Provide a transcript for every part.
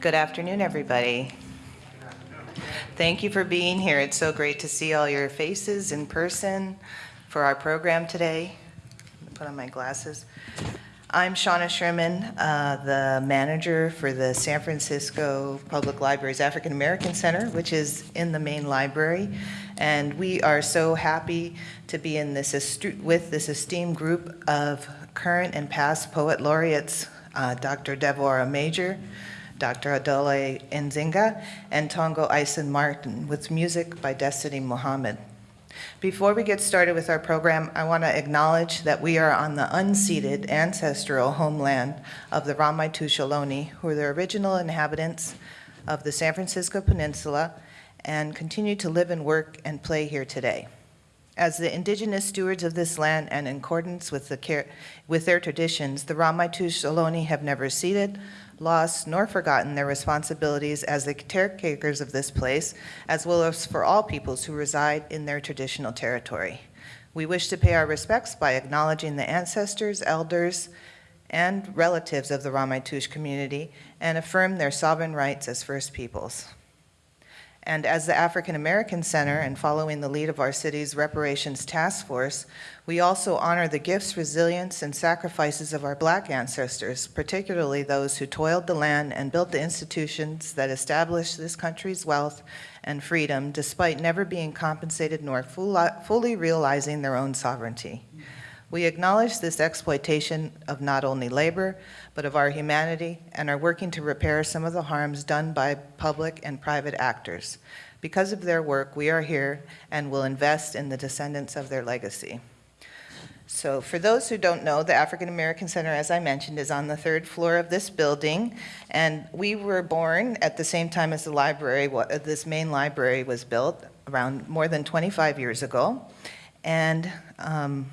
Good afternoon, everybody. Thank you for being here. It's so great to see all your faces in person for our program today. Put on my glasses. I'm Shauna Sherman, uh, the manager for the San Francisco Public Library's African American Center, which is in the main library. And we are so happy to be in this with this esteemed group of current and past poet laureates, uh, Dr. Deborah Major, Dr. Ayodele Nzinga, and Tongo Eisen Martin, with music by Destiny Muhammad. Before we get started with our program, I want to acknowledge that we are on the unceded ancestral homeland of the Ramaytush Ohlone, who are the original inhabitants of the San Francisco Peninsula and continue to live and work and play here today. As the indigenous stewards of this land and in accordance with, the with their traditions, the Ramaytush Ohlone have never ceded, lost, nor forgotten their responsibilities as the caretakers of this place, as well as for all peoples who reside in their traditional territory. We wish to pay our respects by acknowledging the ancestors, elders, and relatives of the Ramaytush community and affirm their sovereign rights as First Peoples. And as the African American Center and following the lead of our city's reparations task force, we also honor the gifts, resilience, and sacrifices of our black ancestors, particularly those who toiled the land and built the institutions that established this country's wealth and freedom despite never being compensated nor fully realizing their own sovereignty. We acknowledge this exploitation of not only labor, but of our humanity, and are working to repair some of the harms done by public and private actors. Because of their work, we are here and will invest in the descendants of their legacy. So for those who don't know, the African American Center, as I mentioned, is on the third floor of this building. And we were born at the same time as the library, this main library was built around more than 25 years ago. And um,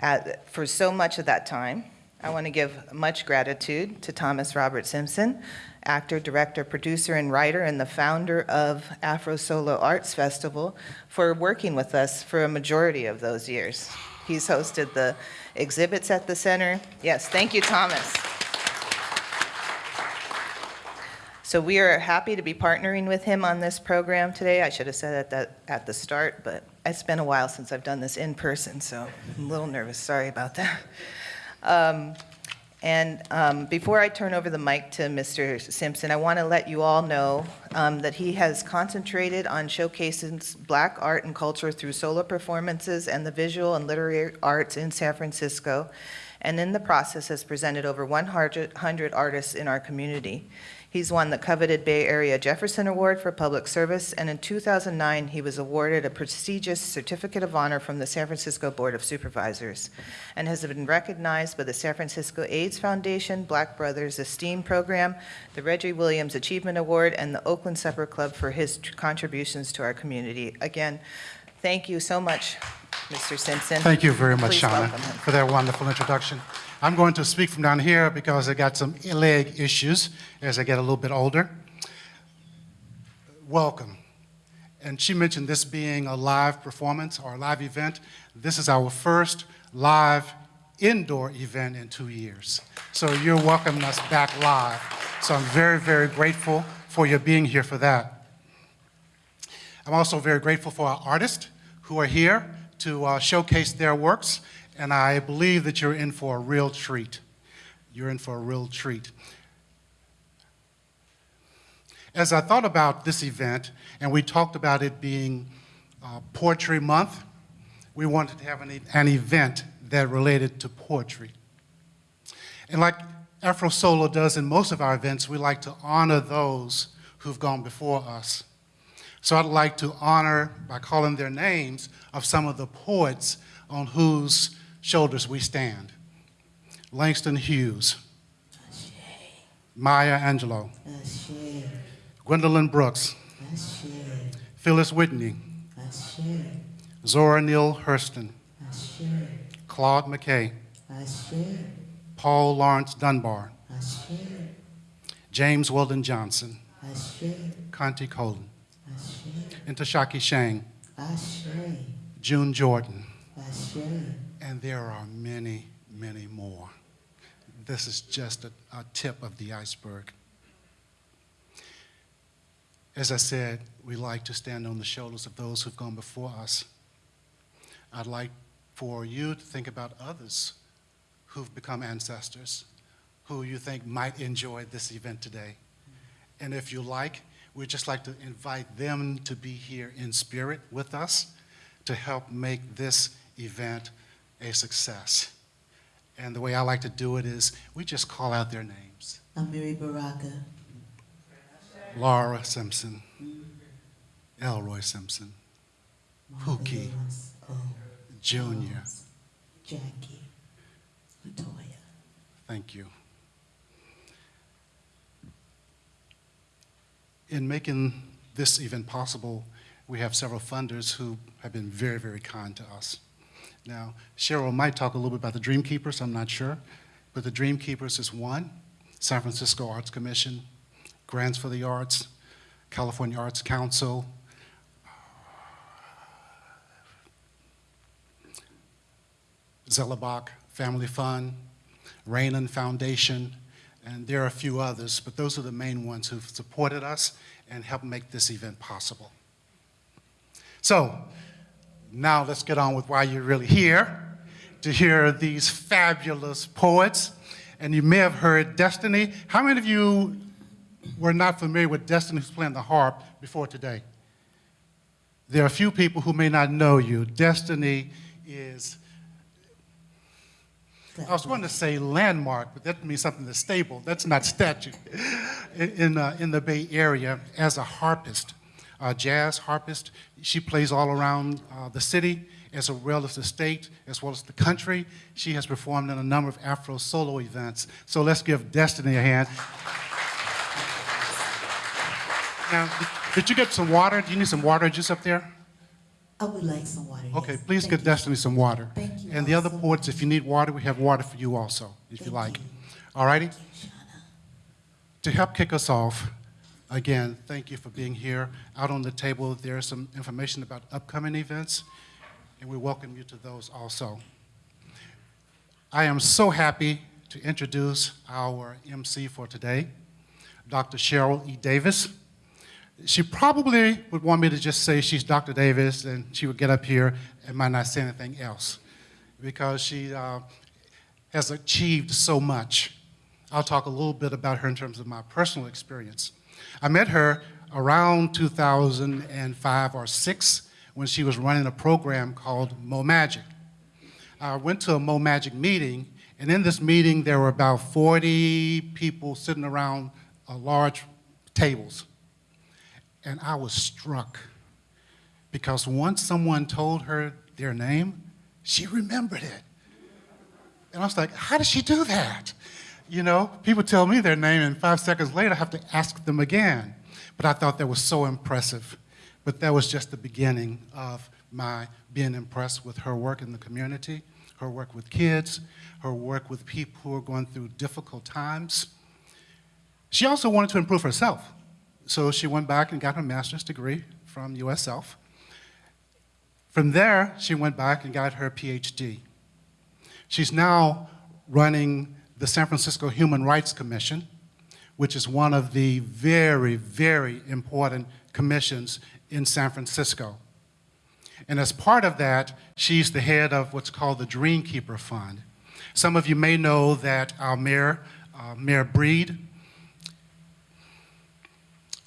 at, for so much of that time. I want to give much gratitude to Thomas Robert Simpson, actor, director, producer, and writer, and the founder of Afro Solo Arts Festival, for working with us for a majority of those years. He's hosted the exhibits at the center. Yes, thank you, Thomas. So we are happy to be partnering with him on this program today. I should have said that at the start, but it's been a while since I've done this in person, so I'm a little nervous. Sorry about that. Um, and um, before I turn over the mic to Mr. Simpson, I want to let you all know um, that he has concentrated on showcasing black art and culture through solo performances and the visual and literary arts in San Francisco, and in the process has presented over 100 artists in our community. He's won the coveted Bay Area Jefferson Award for Public Service, and in 2009, he was awarded a prestigious Certificate of Honor from the San Francisco Board of Supervisors, and has been recognized by the San Francisco AIDS Foundation, Black Brothers Esteem Program, the Reggie Williams Achievement Award, and the Oakland Supper Club for his contributions to our community. Again, thank you so much, Mr. Simpson. Thank you very much, Shauna, for that wonderful introduction. I'm going to speak from down here because I got some leg issues as I get a little bit older. Welcome. And she mentioned this being a live performance or a live event. This is our first live indoor event in two years. So you're welcoming us back live. So I'm very, very grateful for your being here for that. I'm also very grateful for our artists who are here to uh, showcase their works and I believe that you're in for a real treat. You're in for a real treat. As I thought about this event, and we talked about it being uh, Poetry Month, we wanted to have an, an event that related to poetry. And like Afro Solo does in most of our events, we like to honor those who've gone before us. So I'd like to honor, by calling their names, of some of the poets on whose shoulders we stand. Langston Hughes. Maya Angelou. Gwendolyn Brooks. Phillis Wheatley. Zora Neale Hurston. Claude McKay. Paul Laurence Dunbar. James Weldon Johnson. Countee Cullen. And Ntozake Shange. June Jordan and there are many, many more. This is just a, a tip of the iceberg. As I said, we like to stand on the shoulders of those who've gone before us. I'd like for you to think about others who've become ancestors, who you think might enjoy this event today. And if you like, we'd just like to invite them to be here in spirit with us to help make this event a success. And the way I like to do it is we just call out their names. Amiri Baraka, Laura Simpson, Elroy Simpson, Pookie. Junior. Jackie, Latoya. Thank you. In making this event possible, we have several funders who have been very, very kind to us. Now, Cheryl might talk a little bit about the Dream Keepers, I'm not sure, but the Dream Keepers is one, San Francisco Arts Commission, Grants for the Arts, California Arts Council, Zellerbach Family Fund, Rainin Foundation, and there are a few others, but those are the main ones who've supported us and helped make this event possible. So, now let's get on with why you're really here, to hear these fabulous poets. And you may have heard Destiny. How many of you were not familiar with Destiny who's playing the harp before today? There are a few people who may not know you. Destiny is I was going to say landmark, but that means something that's stable. That's not statue. In, uh, in the Bay Area, as a harpist, a jazz harpist, she plays all around uh, the city, as well as the state, as well as the country. She has performed in a number of Afro solo events. So let's give Destiny a hand. Now, did you get some water? Do you need some water just up there? I would like some water. Okay, yes. please Thank get you. Destiny some water. Thank you And the other poets, if you need water, we have water for you also, if you like. you. All righty? Thank. To help kick us off, again, thank you for being here. Out on the table, there is some information about upcoming events, and we welcome you to those also. I am so happy to introduce our MC for today, Dr. Cheryl E. Davis. She probably would want me to just say she's Dr. Davis, and she would get up here and might not say anything else, because she uh, has achieved so much. I'll talk a little bit about her in terms of my personal experience. I met her around 2005 or 6 when she was running a program called Mo Magic. I went to a Mo Magic meeting, and in this meeting there were about 40 people sitting around uh, large tables. And I was struck because once someone told her their name, she remembered it. And I was like, how did she do that? You know, people tell me their name, and five seconds later, I have to ask them again. But I thought that was so impressive. But that was just the beginning of my being impressed with her work in the community, her work with kids, her work with people who are going through difficult times. She also wanted to improve herself. So she went back and got her master's degree from USF. From there, she went back and got her PhD. She's now running the San Francisco Human Rights Commission, which is one of the very, very important commissions in San Francisco. And as part of that, she's the head of what's called the Dream Keeper Fund. Some of you may know that our mayor, uh, Mayor Breed,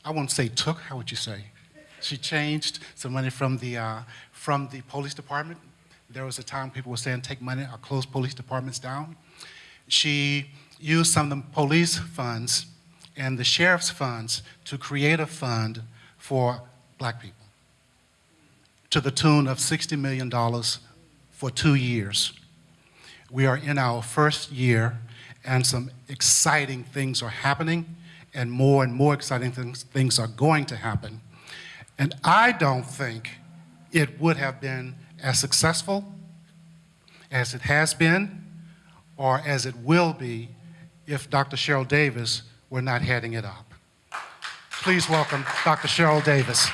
I won't say took, how would you say? She changed some money from the, uh, from the police department. There was a time people were saying take money or close police departments down. She used some of the police funds and the sheriff's funds to create a fund for black people to the tune of $60 million for two years. We are in our first year, and some exciting things are happening, and more and more exciting things, things are going to happen. And I don't think it would have been as successful as it has been or as it will be if Dr. Cheryl Davis were not heading it up. Please welcome Dr. Cheryl Davis.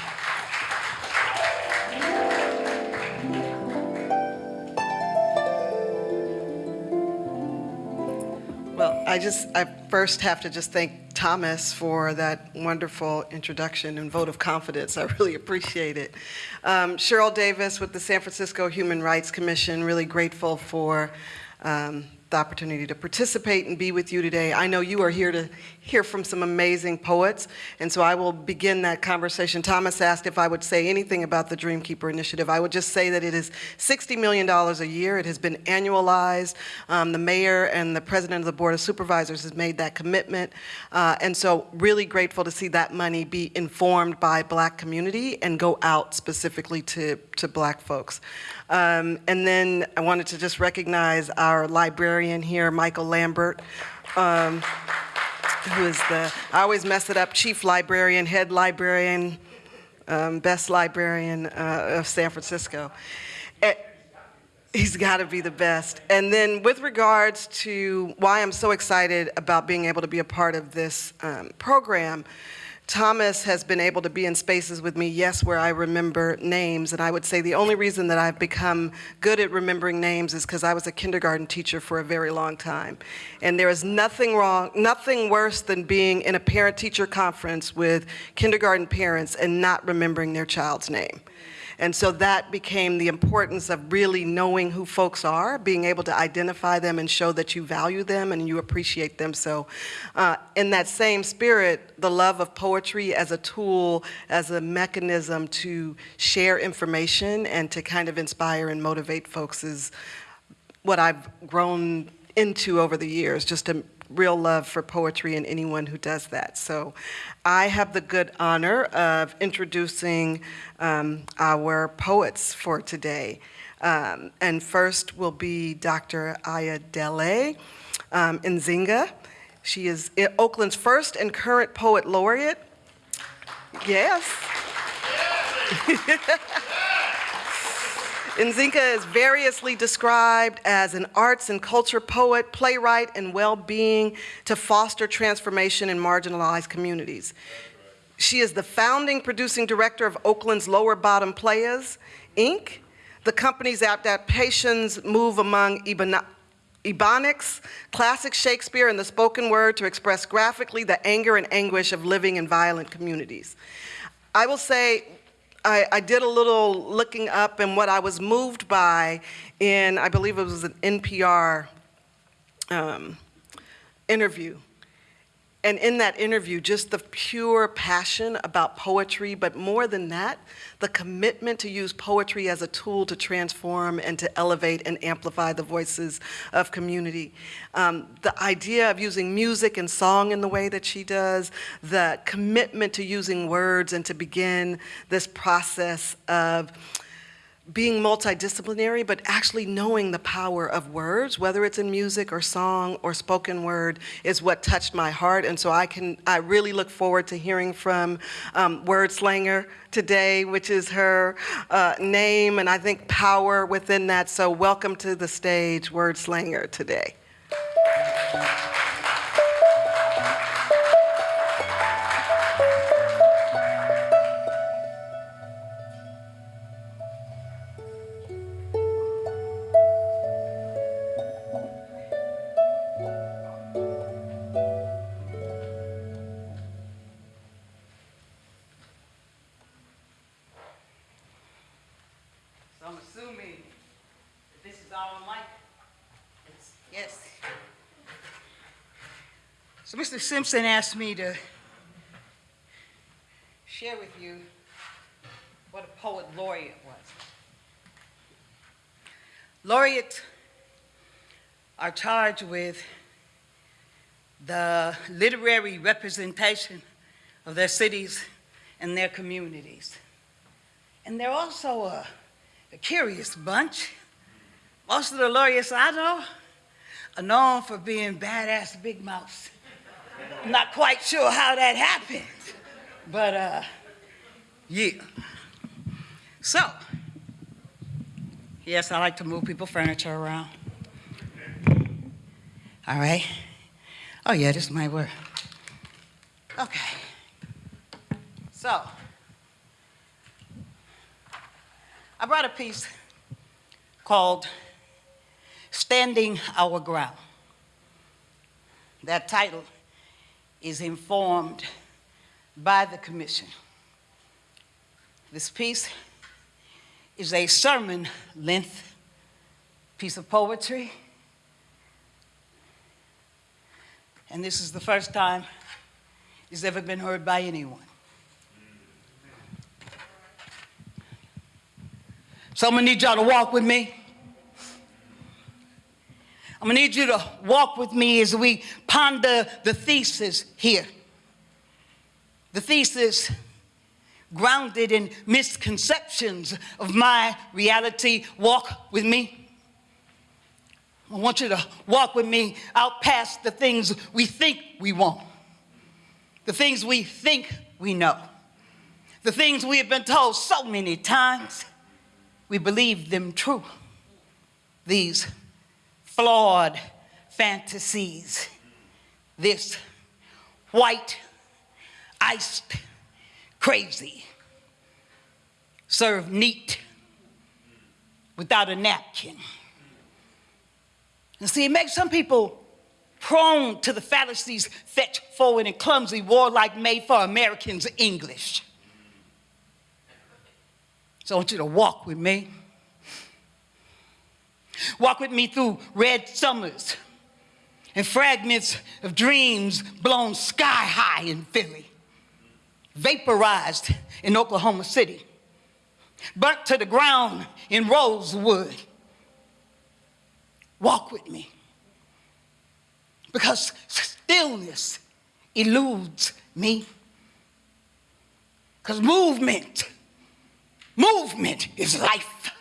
Well, I just, I first have to just thank Thomas for that wonderful introduction and vote of confidence. I really appreciate it. Um, Cheryl Davis with the San Francisco Human Rights Commission, really grateful for um, the opportunity to participate and be with you today. I know you are here to hear from some amazing poets, and so I will begin that conversation. Thomas asked if I would say anything about the Dreamkeeper Initiative. I would just say that it is $60 million a year. It has been annualized. Um, the mayor and the president of the Board of Supervisors has made that commitment, uh, and so really grateful to see that money be informed by black community and go out specifically to, to black folks. Um, and then I wanted to just recognize our librarian here, Michael Lambert, um, who is the, I always mess it up, chief librarian, head librarian, um, best librarian uh, of San Francisco. Eh, He's got to be the best. And then, with regards to why I'm so excited about being able to be a part of this um, program, Thomas has been able to be in spaces with me, yes, where I remember names. And I would say the only reason that I've become good at remembering names is because I was a kindergarten teacher for a very long time. And there is nothing wrong, nothing worse than being in a parent teacher conference with kindergarten parents and not remembering their child's name. And so that became the importance of really knowing who folks are, being able to identify them and show that you value them and you appreciate them. So, uh, in that same spirit, the love of poetry as a tool, as a mechanism to share information and to kind of inspire and motivate folks is what I've grown into over the years, just a real love for poetry and anyone who does that. So I have the good honor of introducing um, our poets for today. Um, and first will be Dr. Ayodele um, Nzinga. She is Oakland's first and current poet laureate. Yes. Nzinga is variously described as an arts and culture poet, playwright, and well-being to foster transformation in marginalized communities. She is the founding producing director of Oakland's Lower Bottom Players, Inc. The company's adaptations move among Ebon- Ebonics, classic Shakespeare, and the spoken word to express graphically the anger and anguish of living in violent communities. I will say, I, I did a little looking up, and what I was moved by in, I believe it was an NPR um, interview. And in that interview, just the pure passion about poetry, but more than that, the commitment to use poetry as a tool to transform and to elevate and amplify the voices of community. Um, the idea of using music and song in the way that she does, the commitment to using words and to begin this process of being multidisciplinary, but actually knowing the power of words, whether it's in music or song or spoken word, is what touched my heart. And so I can, I really look forward to hearing from um, Word Slanger today, which is her uh, name, and I think power within that. So welcome to the stage, Word Slanger, today. Simpson asked me to share with you what a poet laureate was. Laureates are charged with the literary representation of their cities and their communities. And they're also a, a curious bunch. Most of the laureates I know are known for being badass big mouths. I'm not quite sure how that happened, but uh, yeah. So, yes, I like to move people furniture around. All right. Oh yeah, this might work. Okay. So, I brought a piece called Standing Our Ground. That title is informed by the commission. This piece is a sermon length piece of poetry. And this is the first time it's ever been heard by anyone. So I'm gonna need y'all to walk with me. I'm gonna need you to walk with me as we ponder the thesis here. The thesis grounded in misconceptions of my reality. Walk with me. I want you to walk with me out past the things we think we want, the things we think we know, the things we have been told so many times we believe them true. These flawed fantasies, this white, iced, crazy, served neat without a napkin. And see, it makes some people prone to the fallacies fetch forward in clumsy, warlike, made for Americans English. So I want you to walk with me. Walk with me through red summers and fragments of dreams blown sky high in Philly, vaporized in Oklahoma City, burnt to the ground in Rosewood. Walk with me. Because stillness eludes me. Because movement Movement is life.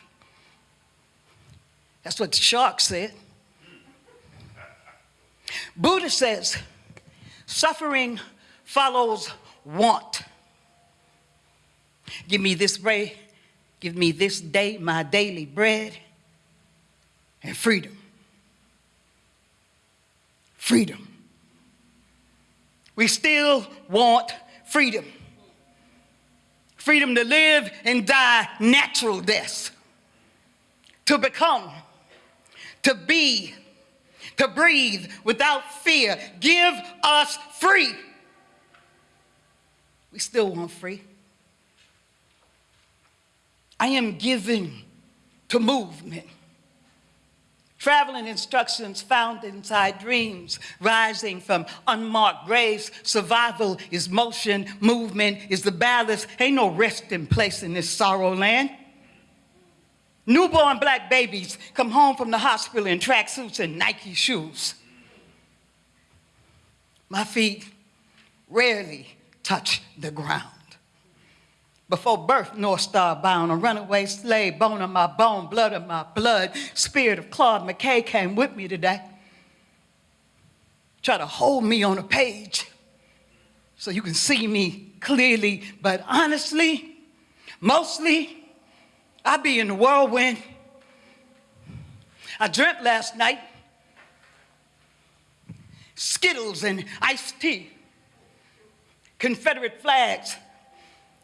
That's what the shark said. Buddha says, suffering follows want. Give me this bread, give me this day my daily bread and freedom. Freedom. We still want freedom freedom to live and die natural deaths, to become, to be, to breathe without fear. Give us free. We still want free. I am giving to movement. Traveling instructions found inside dreams, rising from unmarked graves. Survival is motion, movement is the ballast. Ain't no resting place in this sorrow land. Newborn black babies come home from the hospital in tracksuits and Nike shoes. My feet rarely touch the ground. Before birth, North Star bound, a runaway slave, bone of my bone, blood of my blood. Spirit of Claude McKay came with me today. Try to hold me on a page so you can see me clearly. But honestly, mostly, I be in the whirlwind. I dreamt last night. Skittles and iced tea, Confederate flags,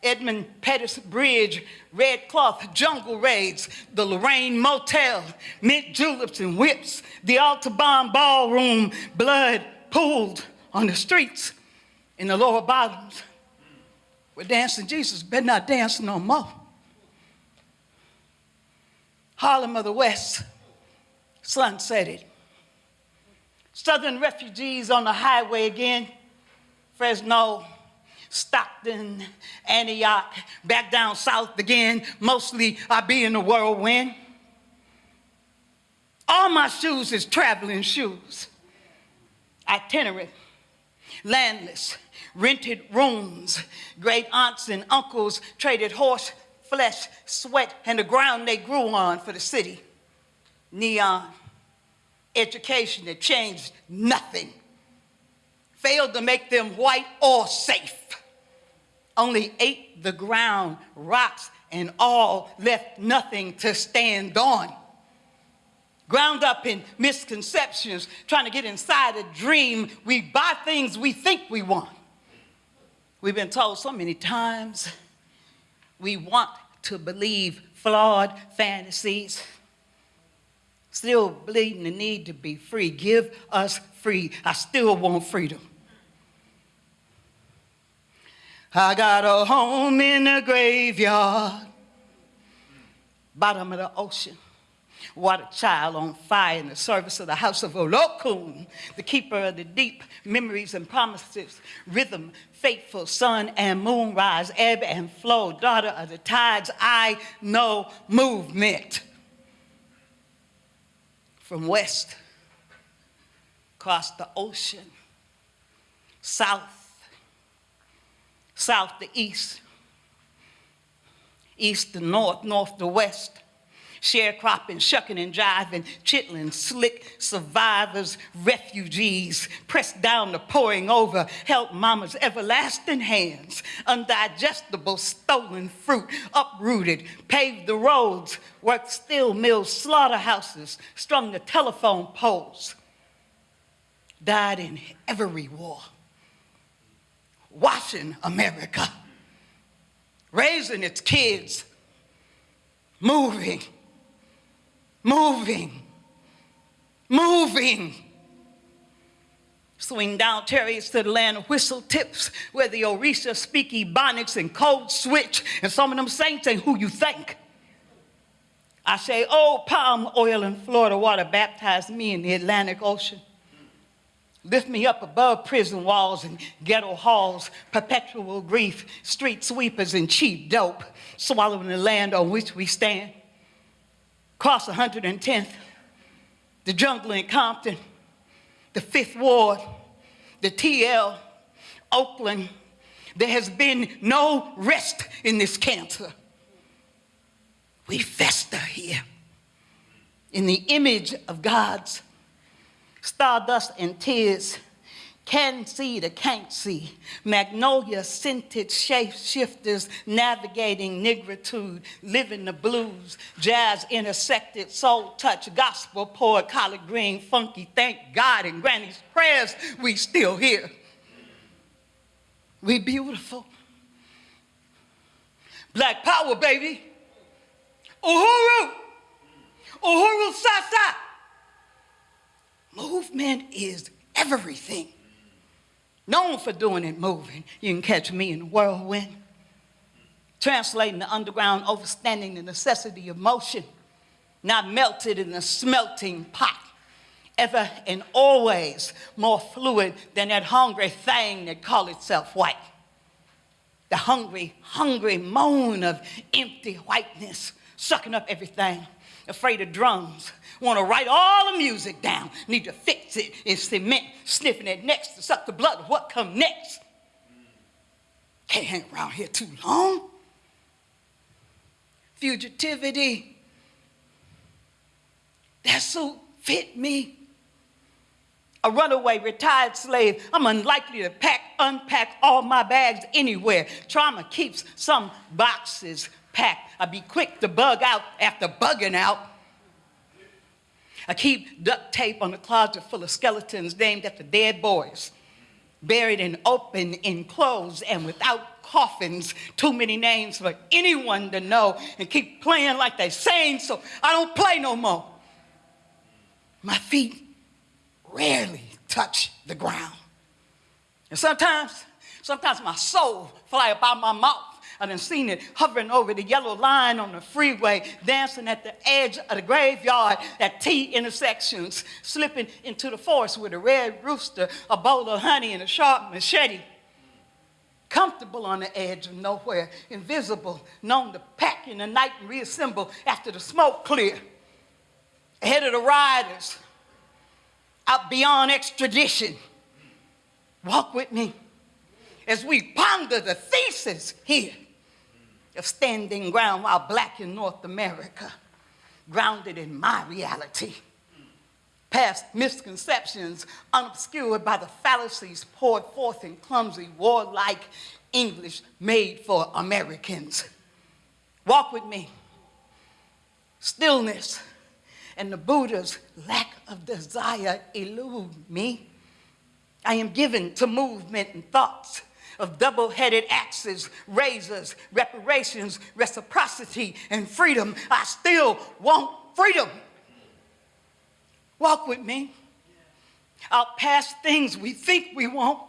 Edmund Pettus Bridge, Red Cloth, Jungle Raids, the Lorraine Motel, mint juleps and whips, the Audubon Ballroom, blood pooled on the streets in the lower bottoms. We're dancing. Jesus, better not dance no more. Harlem of the West, sunsetted. Southern refugees on the highway again, Fresno, Stockton, Antioch, back down south again. Mostly I be in the whirlwind. All my shoes is traveling shoes. Itinerant, landless, rented rooms. Great aunts and uncles traded horse flesh, sweat, and the ground they grew on for the city. Neon, education that changed nothing. Failed to make them white or safe only ate the ground, rocks and all, left nothing to stand on. Ground up in misconceptions, trying to get inside a dream, we buy things we think we want. We've been told so many times we want to believe flawed fantasies, still bleeding the need to be free. Give us free. I still want freedom. I got a home in the graveyard, bottom of the ocean. Water child on fire in the service of the house of Olokun, the keeper of the deep memories and promises, rhythm, faithful sun and moon rise, ebb and flow, daughter of the tides, I know movement. From west, across the ocean, south, south to east, east to north, north to west, sharecropping, shucking and jiving, chitlin, slick survivors, refugees, pressed down to pouring over, help mama's everlasting hands, undigestible stolen fruit, uprooted, paved the roads, worked steel mills, slaughterhouses, strung the telephone poles, died in every war, washing America, raising its kids, moving, moving, moving. Swing down terrace to the land of whistle tips, where the Orisha speak Ebonics and code switch, and some of them saints ain't who you think. I say, oh, palm oil and Florida water baptized me in the Atlantic Ocean. Lift me up above prison walls and ghetto halls, perpetual grief, street sweepers and cheap dope, swallowing the land on which we stand. Cross 110th, the jungle in Compton, the Fifth Ward, the TL, Oakland. There has been no rest in this cancer. We fester here in the image of God's stardust and tears, can see the can't see, magnolia scented shape shifters navigating negritude, living the blues, jazz intersected, soul touch, gospel poet, collard green, funky, thank God, and granny's prayers, we still here. We beautiful. Black power, baby. Uhuru. Uhuru Sasa. Movement is everything. Known for doing it moving. You can catch me in the whirlwind. Translating the underground, overstanding the necessity of motion, not melted in the smelting pot. Ever and always more fluid than that hungry thing that call itself white. The hungry, hungry moan of empty whiteness, sucking up everything, afraid of drums, want to write all the music down, need to fix it in cement, sniffing it next to suck the blood of what come next. Can't hang around here too long. Fugitivity. That suit fit me. A runaway retired slave, I'm unlikely to pack, unpack all my bags anywhere. Trauma keeps some boxes packed. I'd be quick to bug out after bugging out. I keep duct tape on the closet full of skeletons named after dead boys, buried in open enclosed and without coffins. Too many names for anyone to know and keep playing like they sing, so I don't play no more. My feet rarely touch the ground. And sometimes, sometimes my soul fly up out my mouth. I done seen it hovering over the yellow line on the freeway, dancing at the edge of the graveyard at T intersections, slipping into the forest with a red rooster, a bowl of honey, and a sharp machete. Comfortable on the edge of nowhere, invisible, known to pack in the night and reassemble after the smoke clear. Ahead of the riders, out beyond extradition. Walk with me as we ponder the thesis here of standing ground while black in North America, grounded in my reality. Past misconceptions unobscured by the fallacies poured forth in clumsy, warlike English made for Americans. Walk with me. Stillness and the Buddha's lack of desire elude me. I am given to movement and thoughts of double-headed axes, razors, reparations, reciprocity, and freedom. I still want freedom. Walk with me. I'll pass things we think we want,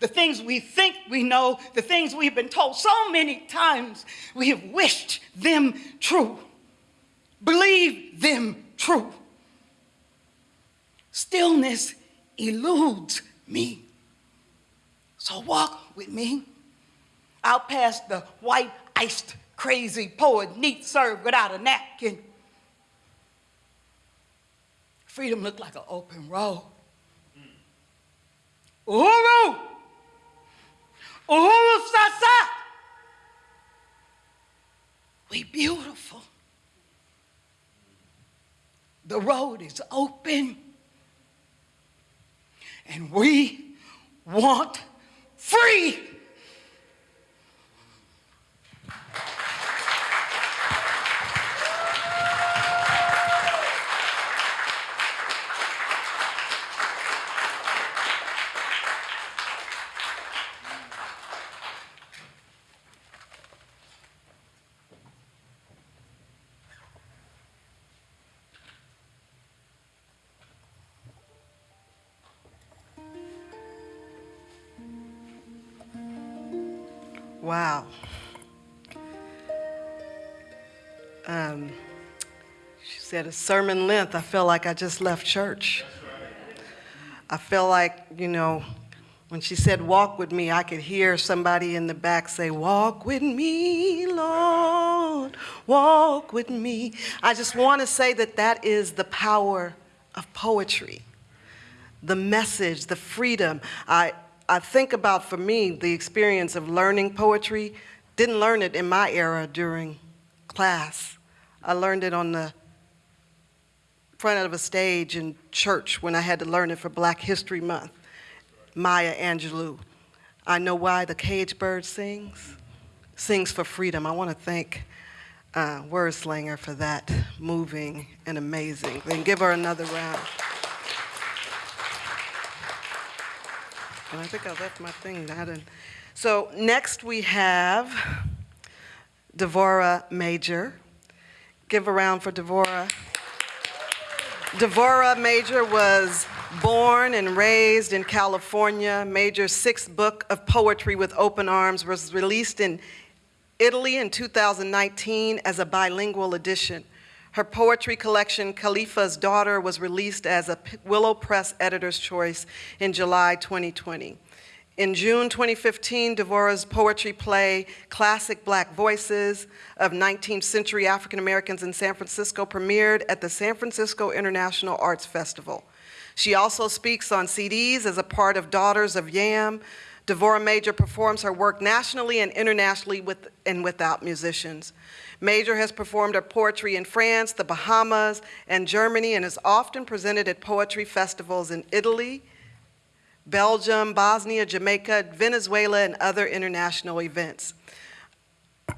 the things we think we know, the things we've been told so many times, we have wished them true, believe them true. Stillness eludes me. So walk with me out past the white iced crazy poet, neat served without a napkin. Freedom looked like an open road. Uhuru! Uhuru Sasa! We beautiful. The road is open. And we want free. Sermon length. I feel like I just left church. I feel like, you know, when she said walk with me, I could hear somebody in the back say, Walk with me, Lord, walk with me. I just want to say that that is the power of poetry the message, the freedom. I, I think about, for me, the experience of learning poetry. Didn't learn it in my era during class. I learned it on the front of a stage in church when I had to learn it for Black History Month. Maya Angelou. I know why the cage bird sings. Sings for freedom. I want to thank uh, Wordslinger for that moving and amazing. Then give her another round. And I think I left my thing. I didn't. So next we have Devorah Major. Give a round for Devorah. Devorah Major was born and raised in California. Major's sixth book of poetry with open arms was released in Italy in 2019 as a bilingual edition. Her poetry collection, Califia's Daughter, was released as a Willow Press Editor's Choice in July 2020. In June 2015, Devorah's poetry play, Classic Black Voices of 19th Century African Americans in San Francisco, premiered at the San Francisco International Arts Festival. She also speaks on CDs as a part of Daughters of Yam. Devorah Major performs her work nationally and internationally with and without musicians. Major has performed her poetry in France, the Bahamas, and Germany, and is often presented at poetry festivals in Italy, Belgium, Bosnia, Jamaica, Venezuela, and other international events.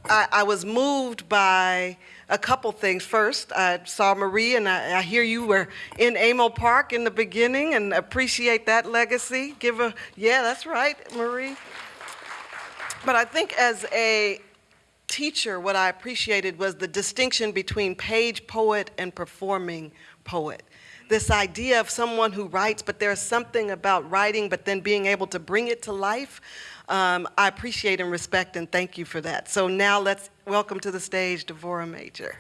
I, I was moved by a couple things. First, I saw Marie, and I, I hear you were in Amo Park in the beginning, and appreciate that legacy. Give a, yeah, that's right, Marie. But I think as a teacher, what I appreciated was the distinction between page poet and performing poet. This idea of someone who writes, but there's something about writing, but then being able to bring it to life. Um, I appreciate and respect and thank you for that. So now let's welcome to the stage Devorah Major.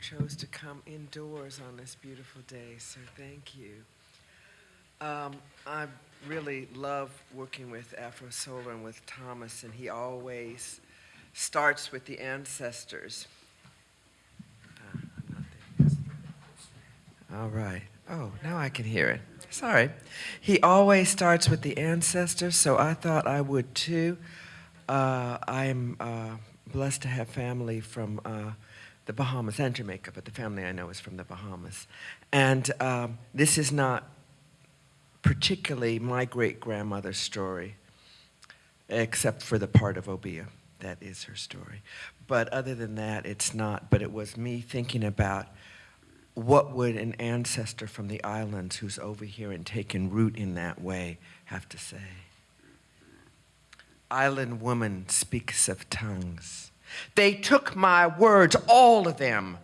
Chose to come indoors on this beautiful day, so thank you. Um, I really love working with Afro Solo and with Thomas, and he always starts with the ancestors. Ah. All right. Oh, now I can hear it. Sorry. He always starts with the ancestors, so I thought I would too. Uh, I'm uh, blessed to have family from uh, the Bahamas and Jamaica, but the family I know is from the Bahamas. And um, this is not particularly my great grandmother's story, except for the part of Obeah. That is her story. But other than that, it's not. But it was me thinking about what would an ancestor from the islands who's over here and taken root in that way have to say? Island woman speaks of tongues. They took my words, all of them,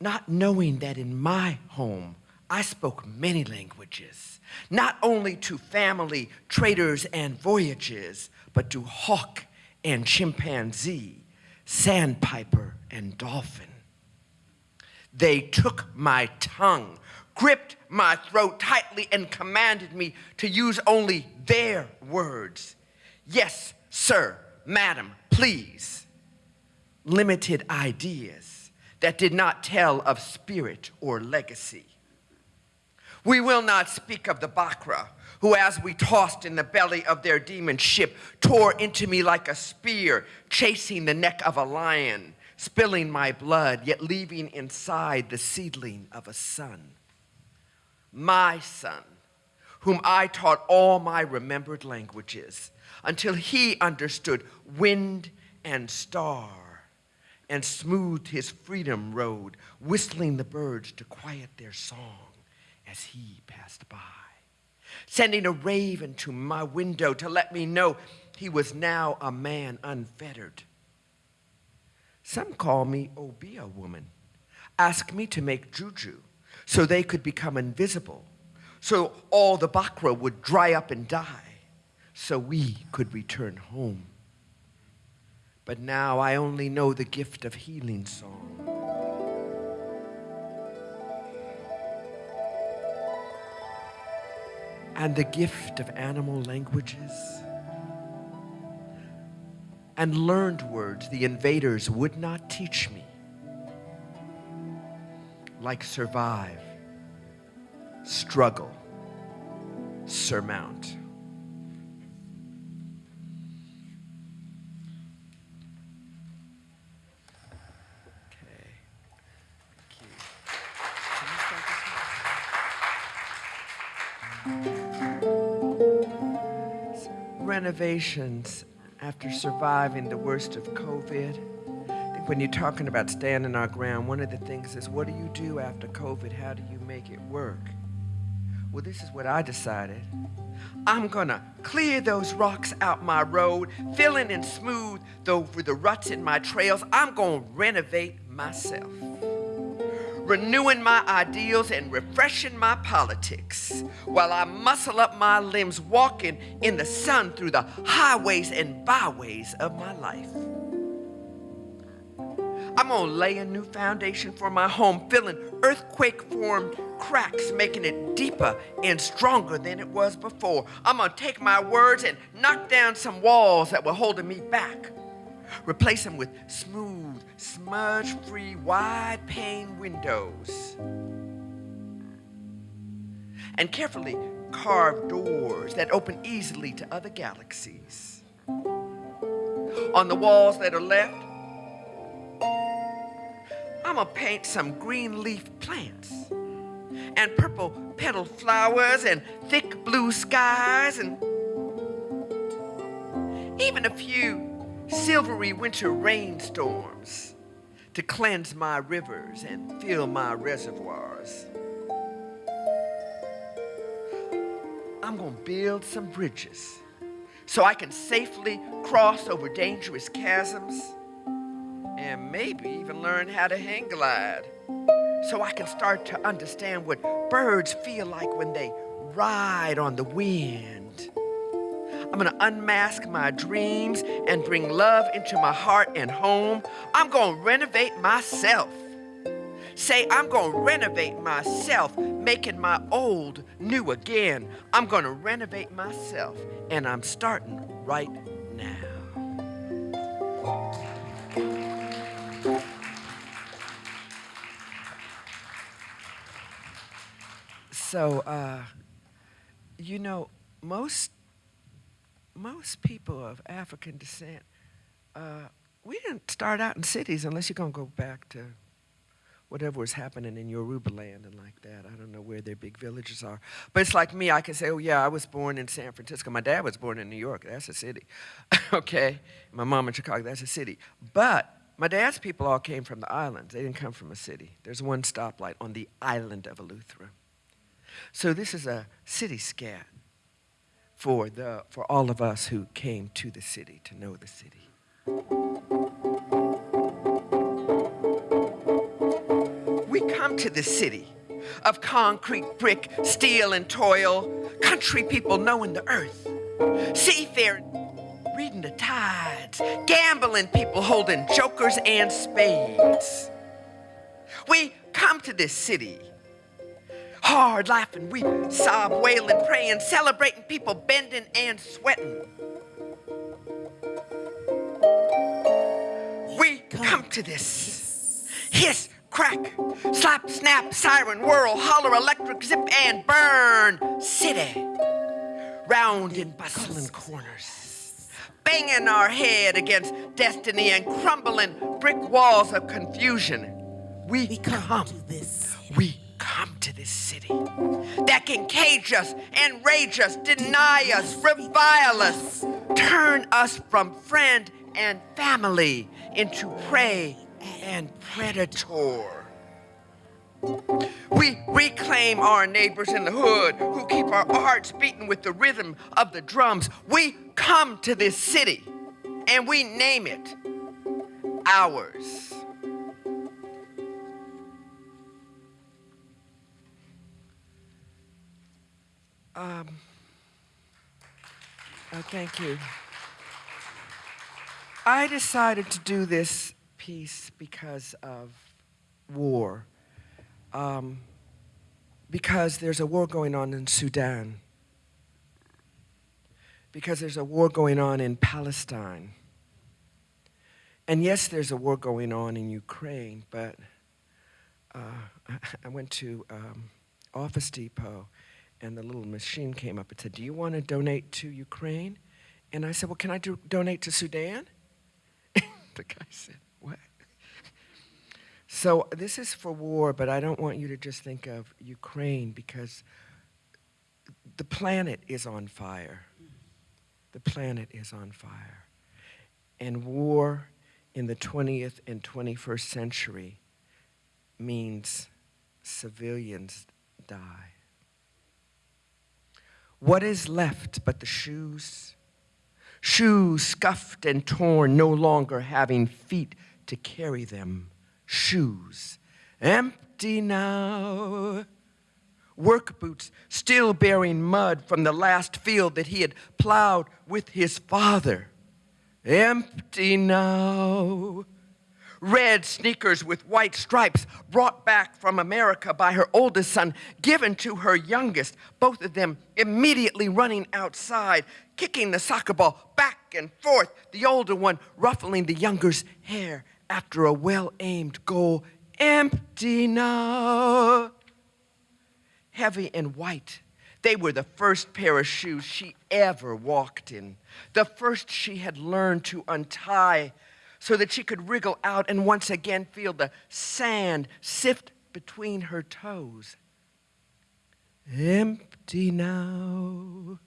not knowing that in my home I spoke many languages, not only to family, traders, and voyages, but to hawk and chimpanzee, sandpiper and dolphin. They took my tongue, gripped my throat tightly, and commanded me to use only their words. Yes, sir, madam, please. Limited ideas that did not tell of spirit or legacy. We will not speak of the Bakra, who, as we tossed in the belly of their demon ship, tore into me like a spear, chasing the neck of a lion, spilling my blood, yet leaving inside the seedling of a son. My son, whom I taught all my remembered languages, until he understood wind and star and smoothed his freedom road, whistling the birds to quiet their song as he passed by, sending a raven to my window to let me know he was now a man unfettered. Some call me Obeah woman, ask me to make juju so they could become invisible, so all the Bakra would dry up and die, so we could return home. But now I only know the gift of healing song. and the gift of animal languages and learned words the invaders would not teach me, like survive, struggle, surmount. Renovations after surviving the worst of COVID. When you're talking about standing our ground, one of the things is what do you do after COVID? How do you make it work? Well, this is what I decided. I'm gonna clear those rocks out my road, filling and smooth over the ruts in my trails. I'm gonna renovate myself renewing my ideals and refreshing my politics while I muscle up my limbs walking in the sun through the highways and byways of my life. I'm gonna lay a new foundation for my home, filling earthquake formed cracks, making it deeper and stronger than it was before. I'm gonna take my words and knock down some walls that were holding me back. Replace them with smooth, smudge free, wide pane windows. And carefully carved doors that open easily to other galaxies. On the walls that are left, I'm gonna paint some green leaf plants and purple petaled flowers and thick blue skies and even a few silvery winter rainstorms to cleanse my rivers and fill my reservoirs. I'm going to build some bridges so I can safely cross over dangerous chasms and maybe even learn how to hang glide so I can start to understand what birds feel like when they ride on the wind. I'm gonna unmask my dreams and bring love into my heart and home. I'm gonna renovate myself. Say, I'm gonna renovate myself, making my old new again. I'm gonna renovate myself, and I'm starting right now. So, uh, you know, most most people of African descent, uh, we didn't start out in cities unless you're going to go back to whatever was happening in Yoruba land and like that. I don't know where their big villages are. But it's like me, I can say, oh, yeah, I was born in San Francisco. My dad was born in New York. That's a city. okay? My mom in Chicago. That's a city. But my dad's people all came from the islands. They didn't come from a city. There's one stoplight on the island of Eleuthera. So this is a city scat for, the, for all of us who came to the city to know the city. We come to the city of concrete, brick, steel, and toil, country people knowing the earth, seafaring, reading the tides, gambling people holding jokers and spades. We come to this city hard, laughing, weeping, sob, wailing, praying, celebrating people bending and sweating. We come to this hiss, crack, slap, snap, siren, whirl, holler, electric, zip, and burn city. Round in bustling corners, banging our head against destiny and crumbling brick walls of confusion. We, We come come, to this. we come to this city that can cage us, enrage us, deny us, revile us, turn us from friend and family into prey and predator. We reclaim our neighbors in the hood who keep our hearts beating with the rhythm of the drums. We come to this city and we name it ours. Um, oh, thank you. I decided to do this piece because of war. Um, because there's a war going on in Sudan. Because there's a war going on in Palestine. And yes, there's a war going on in Ukraine, but uh, I, went to um, Office Depot and the little machine came up and said, Do you want to donate to Ukraine? And I said, Well, can I do, donate to Sudan? the guy said, What? So this is for war, but I don't want you to just think of Ukraine because the planet is on fire. The planet is on fire. And war in the 20th and 21st century means civilians die. What is left but the shoes? Shoes scuffed and torn, no longer having feet to carry them. Shoes empty now. Work boots still bearing mud from the last field that he had plowed with his father. Empty now red sneakers with white stripes brought back from America by her oldest son, given to her youngest, both of them immediately running outside, kicking the soccer ball back and forth, the older one ruffling the younger's hair after a well aimed goal. Empty now. Heavy and white. They were the first pair of shoes she ever walked in, the first she had learned to untie so that she could wriggle out and once again feel the sand sift between her toes. Empty now.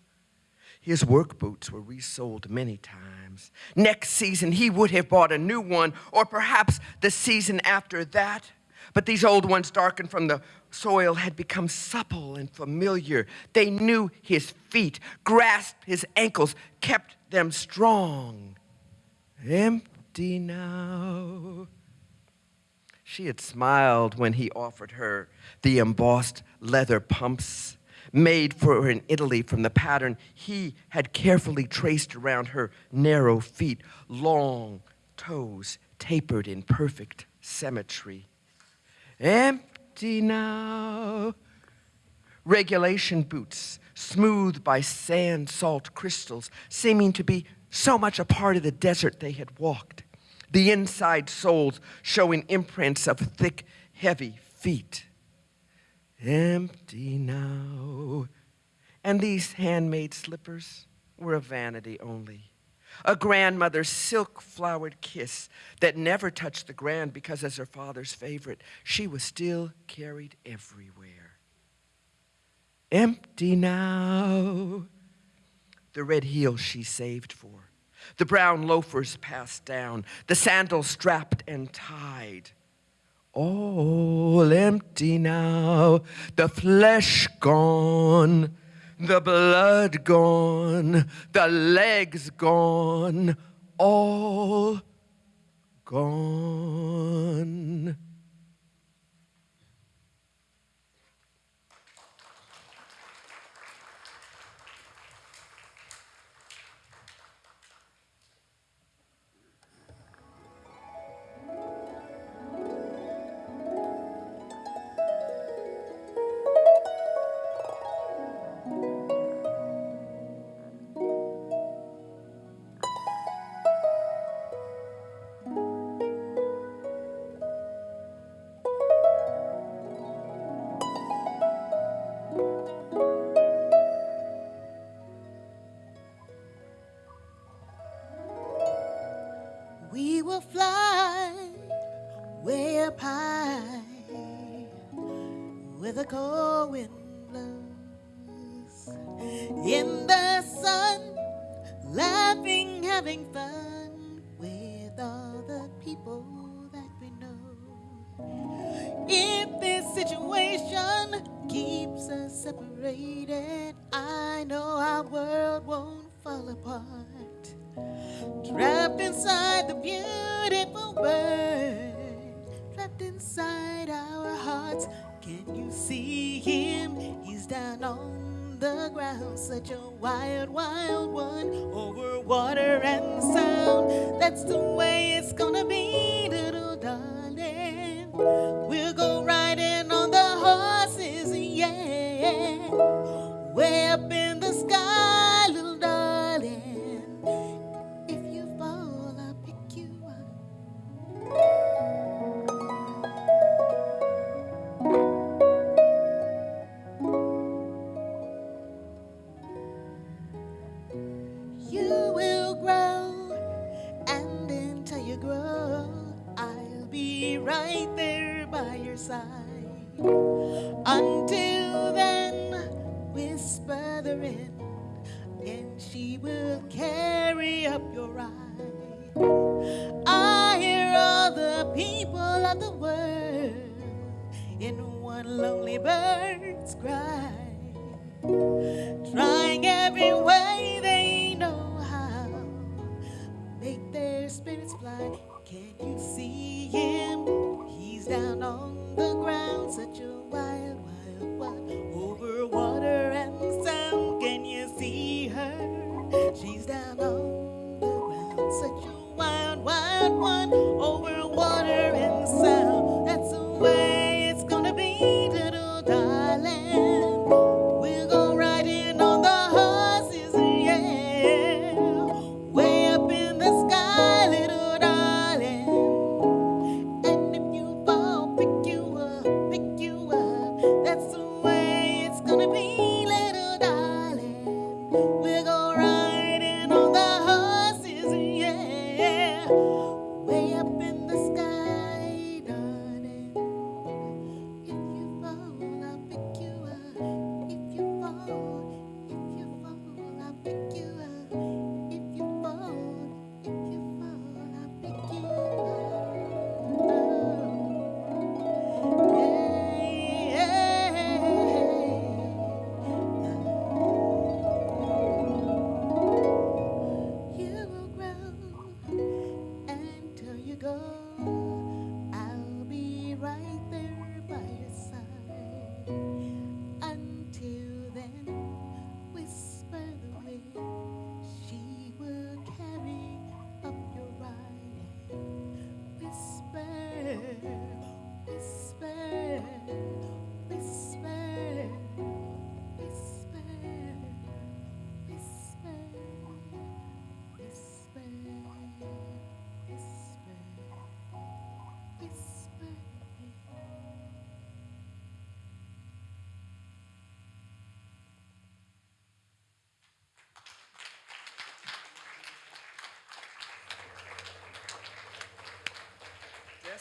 His work boots were resold many times. Next season, he would have bought a new one, or perhaps the season after that. But these old ones, darkened from the soil, had become supple and familiar. They knew his feet, grasped his ankles, kept them strong. Empty empty now. She had smiled when he offered her the embossed leather pumps made for her in Italy from the pattern he had carefully traced around her narrow feet, long toes tapered in perfect symmetry. Empty now. Regulation boots, smooth by sand salt crystals, seeming to be so much a part of the desert they had walked, the inside soles showing imprints of thick, heavy feet. Empty now. And these handmade slippers were a vanity only, a grandmother's silk flowered kiss that never touched the ground because, as her father's favorite, she was still carried everywhere. Empty now, the red heels she saved for, the brown loafers passed down, the sandals strapped and tied. All empty now, the flesh gone, the blood gone, the legs gone, all gone. Where the cold wind blows. In the sun, laughing, having fun with all the people that we know. If this situation keeps us separated, I know our world won't fall apart. Trapped inside the beautiful world, trapped inside our hearts. Can you see him? He's down on the ground, such a wild, wild one over water and sound. That's the way it's gonna be, little darling.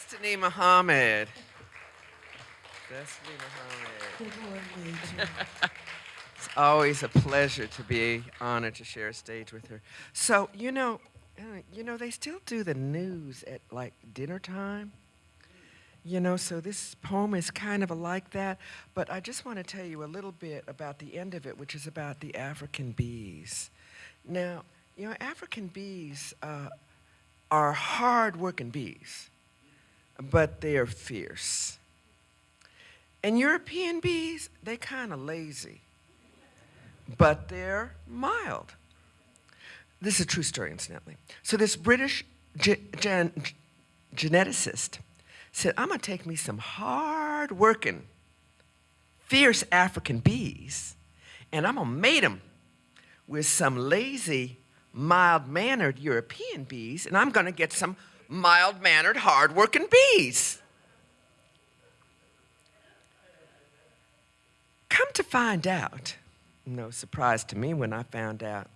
Destiny Muhammad. Destiny Muhammad. Good morning, It's always a pleasure to be honored to share a stage with her. So, you know, uh, you know, they still do the news at like dinner time. You know, so this poem is kind of like that, but I just want to tell you a little bit about the end of it, which is about the African bees. Now, you know, African bees uh, are hard-working bees, but they are fierce. And European bees, they kind of lazy but they're mild. This is a true story, incidentally. So this British ge- gen- geneticist said, I'm gonna take me some hard-working, fierce African bees, and I'm gonna mate them with some lazy, mild-mannered European bees, and I'm gonna get some mild-mannered, hard-working bees. Come to find out, no surprise to me when I found out,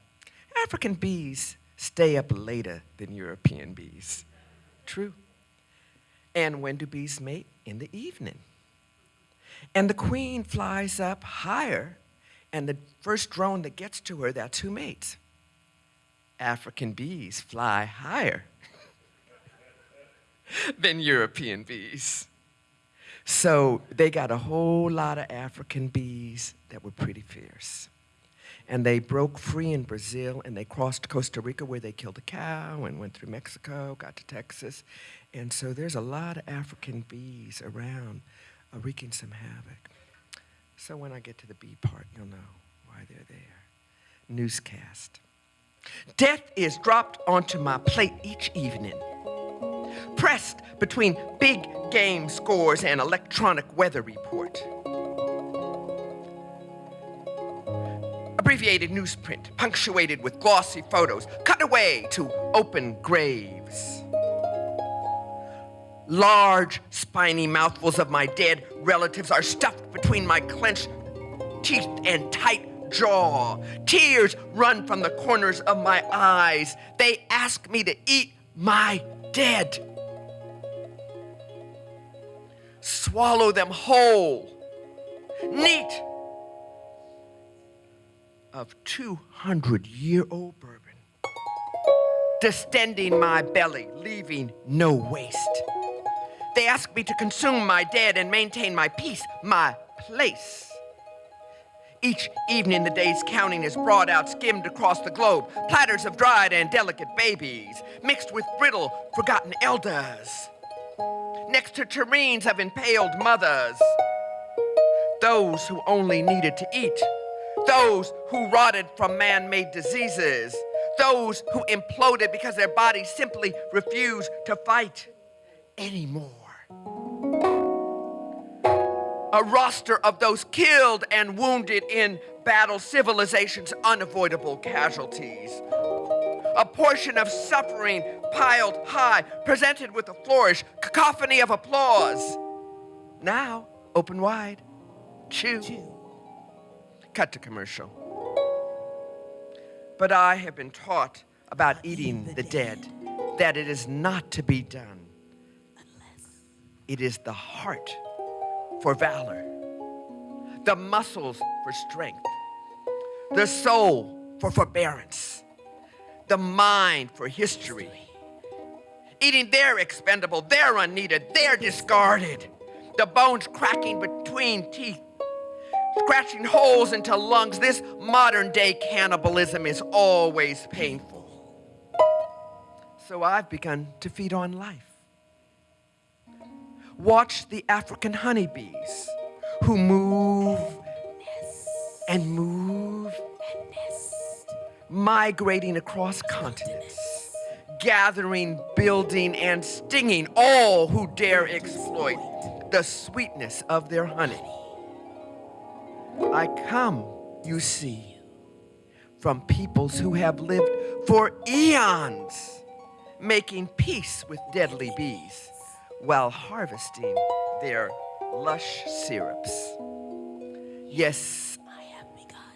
African bees stay up later than European bees. True. And when do bees mate? In the evening. And the queen flies up higher, and the first drone that gets to her, that's who mates. African bees fly higher than European bees. So they got a whole lot of African bees that were pretty fierce. And they broke free in Brazil and they crossed Costa Rica where they killed a cow and went through Mexico, got to Texas. And so there's a lot of African bees around uh, wreaking some havoc. So when I get to the bee part, you'll know why they're there. Newscast. Death is dropped onto my plate each evening pressed between big game scores and electronic weather report. Abbreviated newsprint, punctuated with glossy photos, cut away to open graves. Large, spiny mouthfuls of my dead relatives are stuffed between my clenched teeth and tight jaw. Tears run from the corners of my eyes. They ask me to eat my dead. Swallow them whole, neat, of 200 year old bourbon, distending my belly, leaving no waste. They ask me to consume my dead and maintain my peace, my place. Each evening, the day's counting is brought out, skimmed across the globe. Platters of dried and delicate babies, mixed with brittle, forgotten elders. Next to tureens of impaled mothers. Those who only needed to eat. Those who rotted from man made diseases. Those who imploded because their bodies simply refused to fight anymore a roster of those killed and wounded in battle, civilization's unavoidable casualties. A portion of suffering piled high, presented with a flourish, cacophony of applause. Now, open wide, chew. chew. Cut to commercial. But I have been taught about eating the dead, that it is not to be done. Unless It is the heart for valor, the muscles for strength, the soul for forbearance, the mind for history. Eating they're expendable, they're unneeded, they're discarded. The bones cracking between teeth, scratching holes into lungs. This modern day cannibalism is always painful. So I've begun to feed on life watch the African honeybees who move and move, and nest, migrating across continents, gathering, building, and stinging all who dare exploit the sweetness of their honey. I come, you see, from peoples who have lived for eons, making peace with deadly bees while harvesting their lush syrups. Yes,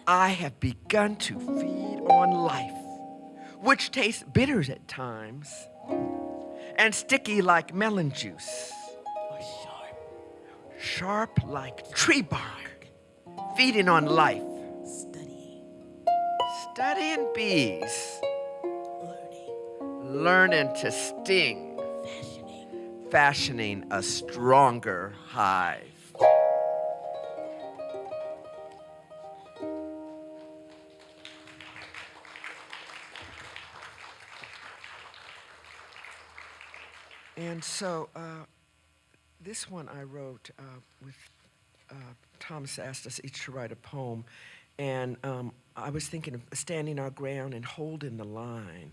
I have begun to feed on life, which tastes bitter at times, and sticky like melon juice, Or sharp. sharp like tree bark, feeding on life, Studying. studying bees, Learning. learning to sting, Fashioning. a stronger hive. And so, uh, this one I wrote uh, with uh, Thomas asked us each to write a poem, and um, I was thinking of standing our ground and holding the line.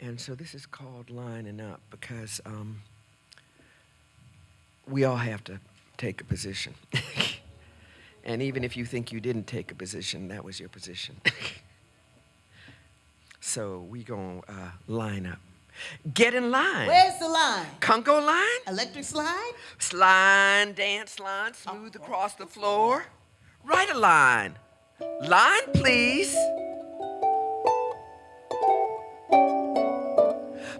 And so this is called lining up because um, we all have to take a position. and even if you think you didn't take a position, that was your position. so we gonna uh, line up. Get in line. Where's the line? Congo line? Electric slide? Slide, dance line, smooth across the floor. Write a line. Line, please.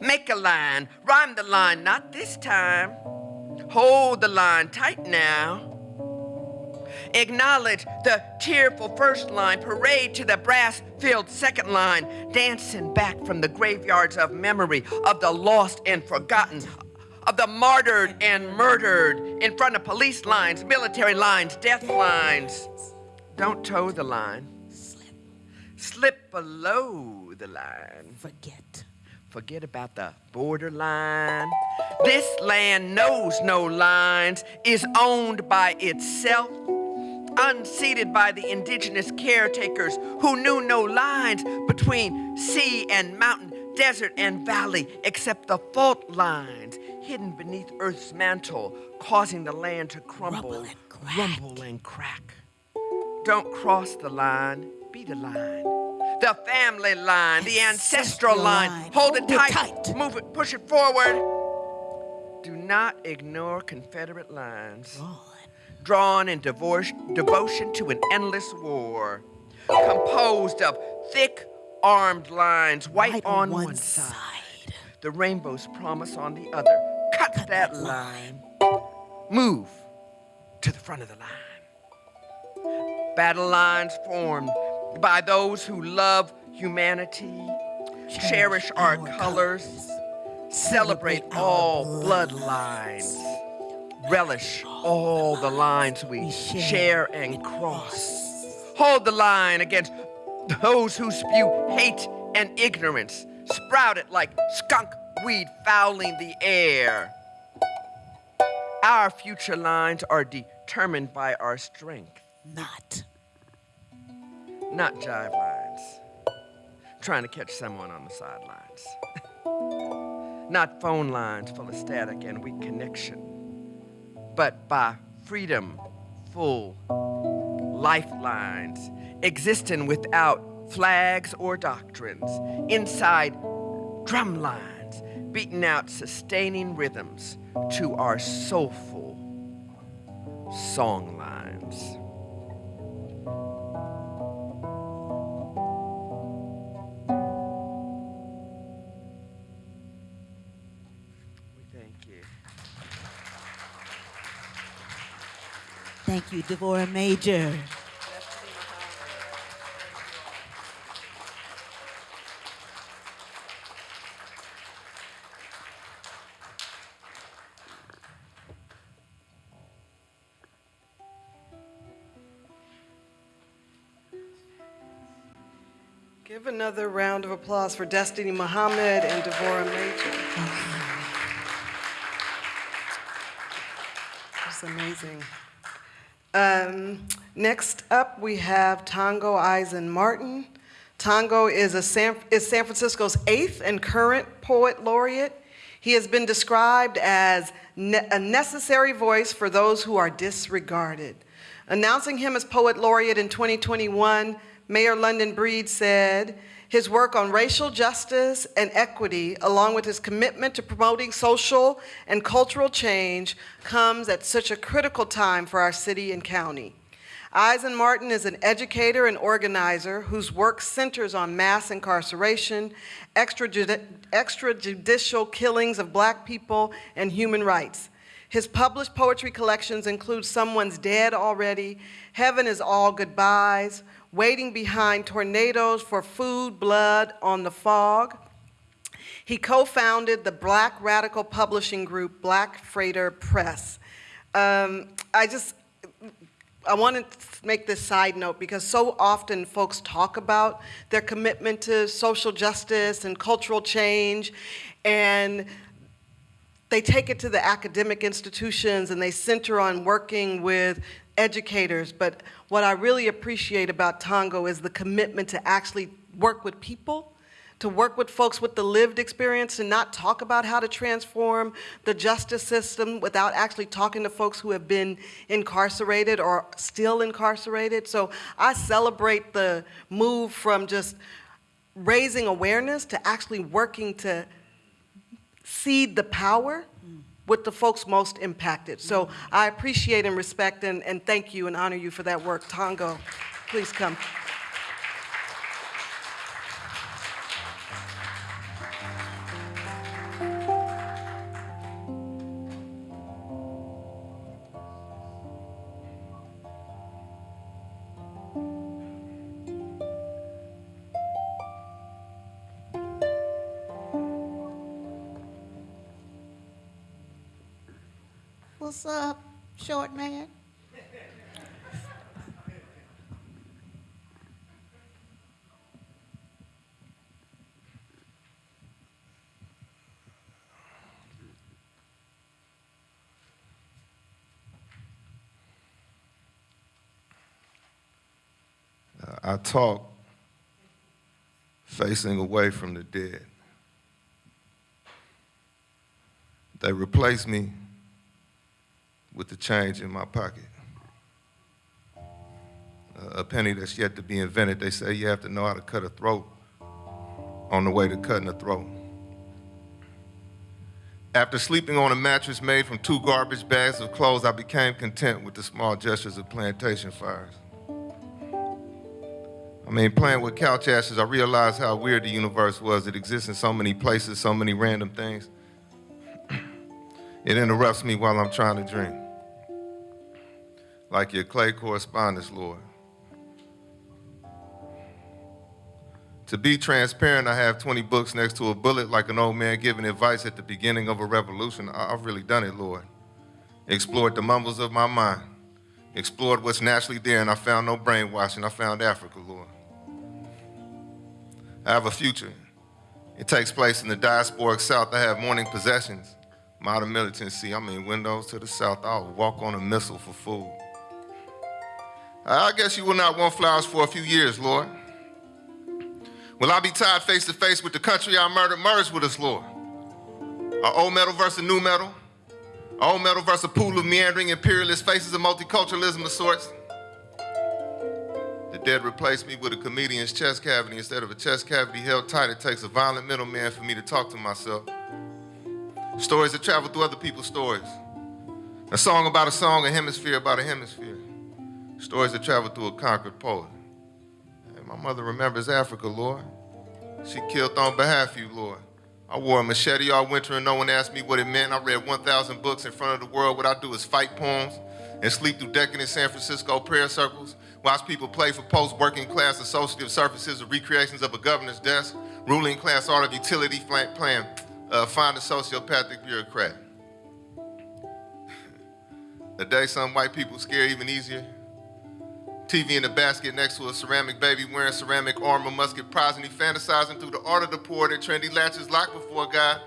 Make a line. Rhyme the line, not this time. Hold the line tight now. Acknowledge the tearful first line, parade to the brass filled second line, dancing back from the graveyards of memory of the lost and forgotten, of the martyred and murdered in front of police lines, military lines, death lines. Don't toe the line, Slip. slip below the line. Forget. Forget about the borderline. This land knows no lines, is owned by itself, unseated by the indigenous caretakers who knew no lines between sea and mountain, desert and valley, except the fault lines hidden beneath Earth's mantle, causing the land to crumble, Rumble and crack. rumble and crack. Don't cross the line, be the line. The family line, the ancestral line. line. Hold it Hold it tight, tight. move it, push it forward. Do not ignore Confederate lines, On. drawn in divorce, devotion to an endless war, composed of thick armed lines, white Right on one one side, side. the rainbow's promise on the other. Cut, that, that line. Move to the front of the line. Battle lines formed by those who love humanity, cherish our colors, celebrate all bloodlines, relish all the lines we share and cross. Hold the line against those who spew hate and ignorance, sprout it like skunk weed fouling the air. Our future lines are determined by our strength, Not. Not jive lines. Trying to catch someone on the sidelines. not phone lines full of static and weak connection, but by freedom full lifelines existing without flags or doctrines, inside drum lines, beating out sustaining rhythms to our soulful song lines. Thank you, Devorah Major. Give another round of applause for Destiny Muhammad and Devorah Major. That's amazing. Um, next up, we have Tongo Eisen Martin. Tongo is, a San, is San Francisco's eighth and current poet laureate. He has been described as ne- a necessary voice for those who are disregarded. Announcing him as poet laureate in 2021, Mayor London Breed said, his work on racial justice and equity, along with his commitment to promoting social and cultural change, comes at such a critical time for our city and county. Eisen Martin is an educator and organizer whose work centers on mass incarceration, extrajudi- extrajudicial killings of black people, and human rights. His published poetry collections include Someone's Dead Already, Heaven is All Goodbyes, Waiting Behind Tornadoes for Food, Blood on the Fog. He co-founded the Black Radical Publishing Group, Black Freighter Press. Um, I just, I want to make this side note because so often folks talk about their commitment to social justice and cultural change, and they take it to the academic institutions and they center on working with educators. But what I really appreciate about Tongo is the commitment to actually work with people to work with folks with the lived experience and not talk about how to transform the justice system without actually talking to folks who have been incarcerated or still incarcerated. So I celebrate the move from just raising awareness to actually working to seed the power with the folks most impacted. So I appreciate and respect and, and thank you and honor you for that work. Tongo, please come. What's up, short man? I talk facing away from the dead. They replace me with the change in my pocket. A penny that's yet to be invented. They say you have to know how to cut a throat on the way to cutting a throat. After sleeping on a mattress made from two garbage bags of clothes, I became content with the small gestures of plantation fires. I mean, playing with couch ashes, I realized how weird the universe was. It exists in so many places, so many random things. it interrupts me while I'm trying to dream. Like your clay correspondence, Lord. To be transparent, I have 20 books next to a bullet like an old man giving advice at the beginning of a revolution. I've really done it, Lord. Explored the mumbles of my mind. Explored what's naturally there, and I found no brainwashing. I found Africa, Lord. I have a future. It takes place in the diasporic South. I have morning possessions. Modern militancy, I mean, windows to the South. I'll walk on a missile for food. I guess you will not want flowers for a few years, Lord. Will I be tied face to face with the country I murdered merged with us, Lord? Are old metal versus new metal? Are old metal versus a pool of meandering imperialist faces of multiculturalism of sorts? The dead replaced me with a comedian's chest cavity instead of a chest cavity held tight. It takes a violent middleman for me to talk to myself. Stories that travel through other people's stories. A song about a song, a hemisphere about a hemisphere. Stories that travel through a conquered poet. My mother remembers Africa, Lord. She killed on behalf of you, Lord. I wore a machete all winter and no one asked me what it meant. I read 1,000 books in front of the world. What I do is fight poems and sleep through decadent San Francisco prayer circles. Watch people play for post-working class associative surfaces or recreations of a governor's desk. Ruling class art of utility playing uh, find a sociopathic bureaucrat. the day some white people scare even easier. TV in the basket next to a ceramic baby wearing ceramic armor, musket prosody, fantasizing through the art of the poor that trendy latches locked before God.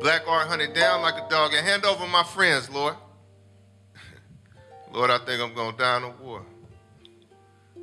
Black art hunted down like a dog and hand over my friends, Lord. Lord, I think I'm gonna die in a war.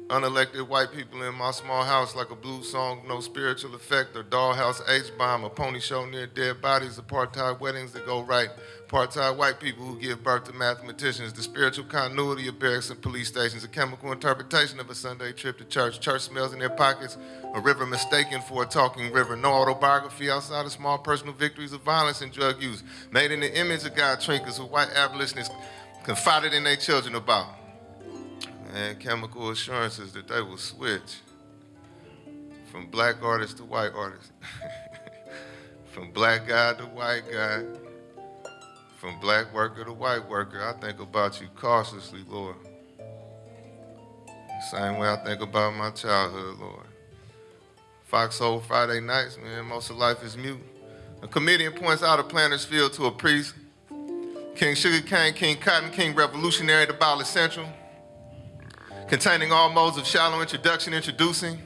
Unelected white people in my small house like a blues song, no spiritual effect, or dollhouse H-bomb, a pony show near dead bodies, apartheid weddings that go right, apartheid white people who give birth to mathematicians, the spiritual continuity of barracks and police stations, a chemical interpretation of a Sunday trip to church, church smells in their pockets, a river mistaken for a talking river, no autobiography outside of small personal victories of violence and drug use, made in the image of God trinkers who white abolitionists confided in their children about. Man, chemical assurances that they will switch from black artist to white artist, from black guy to white guy, from black worker to white worker. I think about you cautiously, Lord. Same way I think about my childhood, Lord. Foxhole Friday nights, man, most of life is mute. A comedian points out a planter's field to a priest. King Sugarcane, King Cotton, King Revolutionary, the Ballad Central. Containing all modes of shallow introduction, introducing.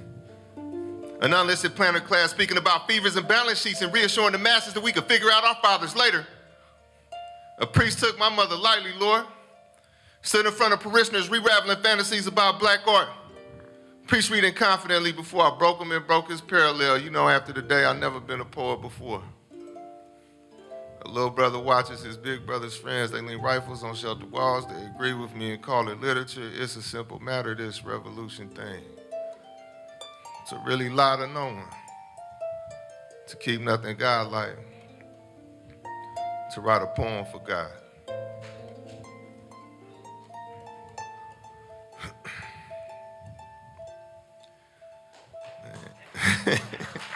An unlisted planner class speaking about fevers and balance sheets and reassuring the masses that we could figure out our fathers later. A priest took my mother lightly, Lord. Stood in front of parishioners, re-raveling fantasies about black art. Priest reading confidently before I broke him and broke his parallel. You know, after the day, I've never been a poet before. A little brother watches his big brother's friends. They lean rifles on shelter walls. They agree with me and call it literature. It's a simple matter, this revolution thing. To really lie to no one. To keep nothing godlike. To write a poem for God.